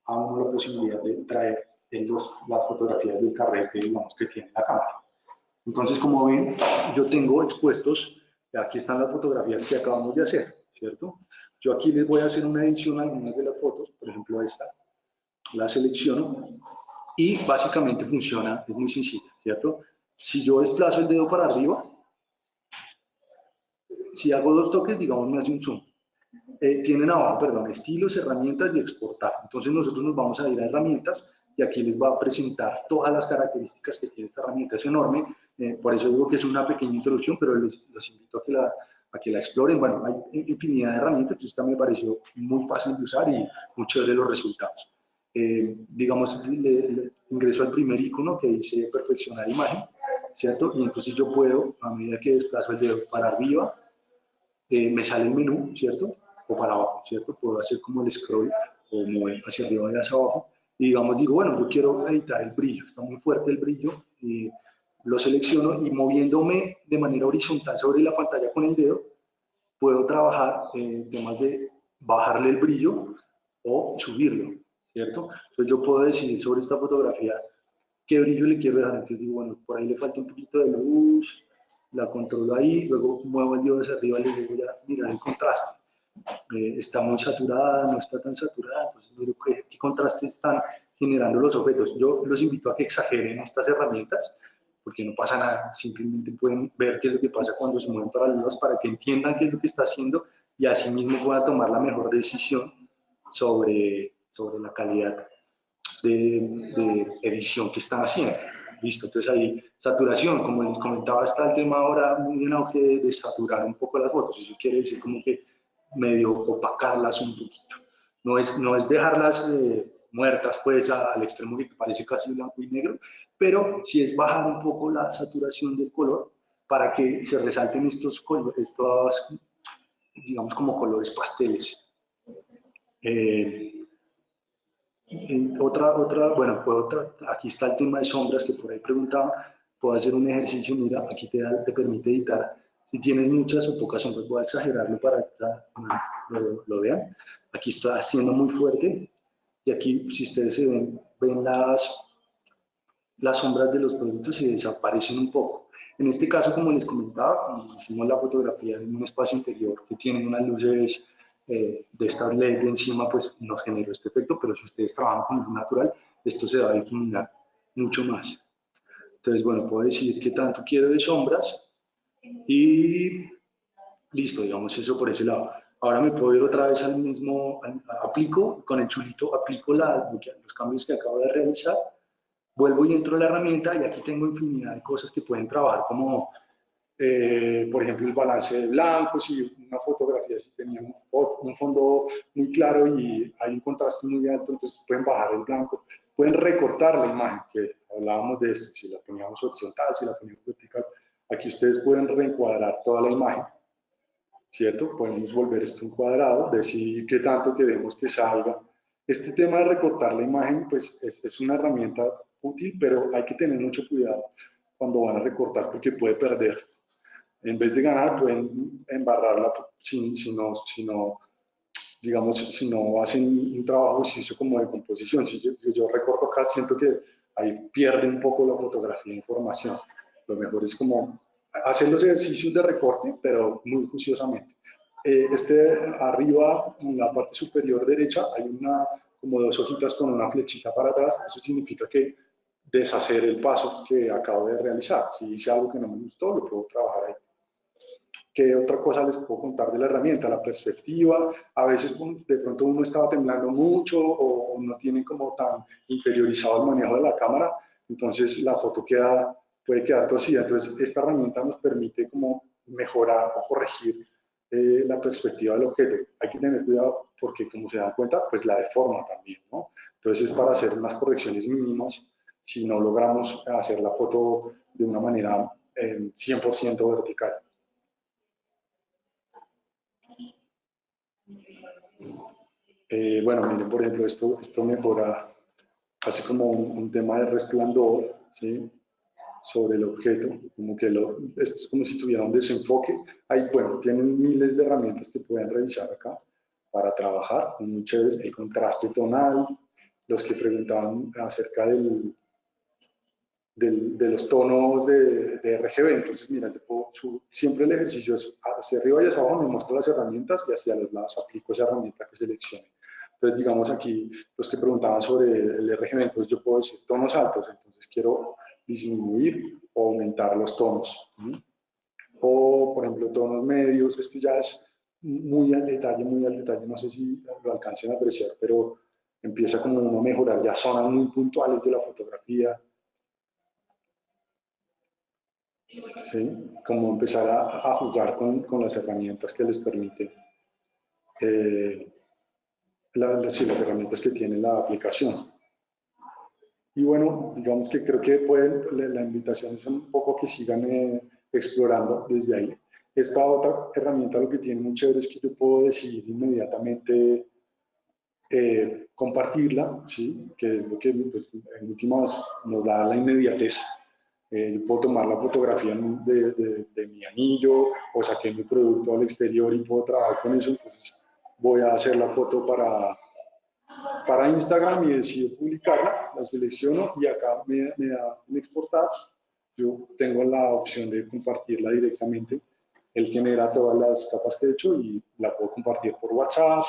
a uno la posibilidad de traer los, las fotografías del carrete, digamos, que tiene la cámara. Entonces, como ven, yo tengo expuestos, aquí están las fotografías que acabamos de hacer, ¿cierto? Yo aquí les voy a hacer una edición a algunas de las fotos, por ejemplo esta, la selecciono y básicamente funciona, es muy sencilla, ¿cierto? Si yo desplazo el dedo para arriba, si hago dos toques, digamos, me hace un zoom. Eh, tienen abajo, perdón, estilos, herramientas y exportar. Entonces nosotros nos vamos a ir a herramientas y aquí les va a presentar todas las características que tiene esta herramienta. Es enorme, eh, por eso digo que es una pequeña introducción, pero les, los invito a que, la, a que la exploren. Bueno, hay infinidad de herramientas, entonces esta me pareció muy fácil de usar y muy chévere los resultados. Eh, digamos, ingreso al primer icono que dice perfeccionar imagen, ¿cierto? Y entonces yo puedo, a medida que desplazo el dedo para arriba, eh, me sale el menú, ¿cierto? O para abajo, ¿cierto? Puedo hacer como el scroll o mover hacia arriba y hacia abajo. Y digamos, digo, bueno, yo quiero editar el brillo, está muy fuerte el brillo, y lo selecciono y moviéndome de manera horizontal sobre la pantalla con el dedo, puedo trabajar en temas de bajarle el brillo o subirlo, ¿cierto? Entonces yo puedo decidir sobre esta fotografía qué brillo le quiero dejar. Entonces digo, bueno, por ahí le falta un poquito de luz, la controlo ahí, luego muevo el dedo hacia arriba y le digo ya, mira el contraste. Eh, está muy saturada, no está tan saturada, entonces qué, qué contraste están generando los objetos. Yo los invito a que exageren estas herramientas, porque no pasa nada, simplemente pueden ver qué es lo que pasa cuando se mueven paralelos para que entiendan qué es lo que está haciendo y así mismo puedan tomar la mejor decisión sobre, sobre la calidad de, de edición que están haciendo. Listo, entonces ahí saturación, como les comentaba, está el tema ahora muy en auge de, saturar un poco las fotos, eso quiere decir como que medio opacarlas un poquito. No es, no es dejarlas eh, muertas pues al extremo que parece casi blanco y negro, pero sí es bajar un poco la saturación del color para que se resalten estos colores, estos, digamos como colores pasteles. Eh, otra, otra, bueno, otra, aquí está el tema de sombras que por ahí preguntaba. Puedo hacer un ejercicio, mira, aquí te, te permite editar. Si tienes muchas o pocas sombras, voy a exagerarlo para que lo, lo, vean. Aquí está haciendo muy fuerte. Y aquí, si ustedes se ven, ven las, las sombras de los productos y desaparecen un poco. En este caso, como les comentaba, como hicimos la fotografía en un espacio interior que tiene unas luces eh, de estas LED de encima, pues nos generó este efecto, pero si ustedes trabajan con luz natural, esto se va a difuminar mucho más. Entonces, bueno, puedo decir qué tanto quiero de sombras y listo, digamos eso por ese lado. Ahora me puedo ir otra vez al mismo, aplico, con el chulito aplico la, los cambios que acabo de realizar, vuelvo y entro a la herramienta y aquí tengo infinidad de cosas que pueden trabajar como eh, por ejemplo, el balance de blancos y una fotografía si tenía un, fondo muy claro y hay un contraste muy alto, entonces pueden bajar el blanco, pueden recortar la imagen, que hablábamos de eso, si la poníamos horizontal, si la poníamos vertical, aquí ustedes pueden reencuadrar toda la imagen, ¿cierto? Podemos volver esto un cuadrado, decir qué tanto queremos que salga. Este tema de recortar la imagen, pues es, es una herramienta útil, pero hay que tener mucho cuidado cuando van a recortar porque puede perder en vez de ganar, pueden embarrarla si, si, no, si no, digamos, si no hacen un trabajo como de composición. Si yo, yo recorto acá, siento que ahí pierde un poco la fotografía de información. Lo mejor es como hacer los ejercicios de recorte, pero muy juiciosamente. Eh, este arriba, en la parte superior derecha, hay una, como dos hojitas con una flechita para atrás. Eso significa que deshacer el paso que acabo de realizar. Si hice algo que no me gustó, lo puedo trabajar ahí. ¿Qué otra cosa les puedo contar de la herramienta? La perspectiva, a veces de pronto uno estaba temblando mucho o no tiene como tan interiorizado el manejo de la cámara, entonces la foto queda, puede quedar torcida. Entonces esta herramienta nos permite como mejorar o corregir eh, la perspectiva del objeto. Hay que tener cuidado porque como se dan cuenta, pues la deforma también, ¿no? Entonces es para hacer unas correcciones mínimas si no logramos hacer la foto de una manera 100% eh, vertical. Eh, bueno, miren, por ejemplo, esto, esto mejora, hace como un, tema de resplandor, ¿sí? Sobre el objeto, como que lo, esto es como si tuviera un desenfoque. Ahí, bueno, tienen miles de herramientas que pueden revisar acá para trabajar, muy chéveres, el contraste tonal, los que preguntaban acerca del, de los tonos de, de, RGB. Entonces, mira, siempre el ejercicio es hacia arriba y hacia abajo, me muestro las herramientas y hacia los lados aplico esa herramienta que seleccione. Entonces, digamos aquí, los que preguntaban sobre el RGB, entonces yo puedo decir tonos altos, entonces quiero disminuir o aumentar los tonos. O, por ejemplo, tonos medios, esto ya es muy al detalle, muy al detalle, no sé si lo alcancen a apreciar, pero empieza como a mejorar ya zonas muy puntuales de la fotografía. ¿Sí? Como empezar a, jugar con, con, las herramientas que les permite, eh, las herramientas que tiene la aplicación. Y bueno, digamos que creo que pueden, la invitación es un poco que sigan eh, explorando desde ahí. Esta otra herramienta lo que tiene muy chévere es que yo puedo decidir inmediatamente eh, compartirla, ¿sí? que es lo que pues, en últimas nos da la inmediatez. Eh, yo puedo tomar la fotografía de, de, mi anillo o saqué mi producto al exterior y puedo trabajar con eso, entonces voy a hacer la foto para, para Instagram y decido publicarla, la selecciono y acá me, me da en exportar. Yo tengo la opción de compartirla directamente. Él genera todas las capas que he hecho y la puedo compartir por WhatsApp,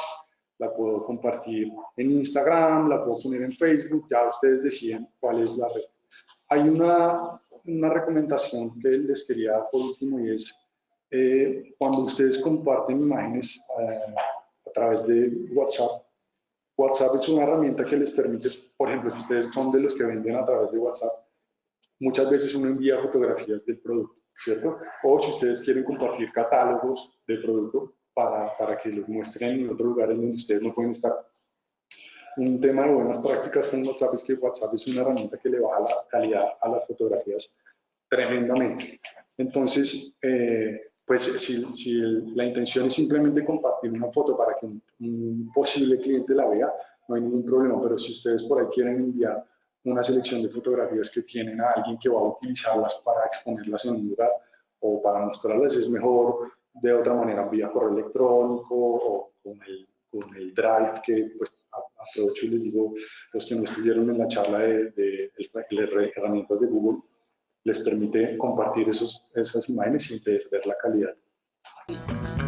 la puedo compartir en Instagram, la puedo poner en Facebook, ya ustedes deciden cuál es la red. Hay una, una recomendación que les quería por último y es eh, cuando ustedes comparten imágenes eh, a través de WhatsApp, WhatsApp es una herramienta que les permite, por ejemplo, si ustedes son de los que venden a través de WhatsApp, muchas veces uno envía fotografías del producto, ¿cierto? O si ustedes quieren compartir catálogos del producto para, para que los muestren en otro lugar en donde ustedes no pueden estar. Un tema de buenas prácticas con WhatsApp es que WhatsApp es una herramienta que le baja la calidad a las fotografías tremendamente. Entonces, eh, pues si, si la intención es simplemente compartir una foto para que un, posible cliente la vea, no hay ningún problema, pero si ustedes por ahí quieren enviar una selección de fotografías que tienen a alguien que va a utilizarlas para exponerlas en un lugar o para mostrarlas, es mejor de otra manera, vía correo electrónico o con el, Drive, que pues aprovecho y les digo, los que no estuvieron en la charla de, de, de herramientas de Google, les permite compartir esos, esas imágenes sin perder la calidad.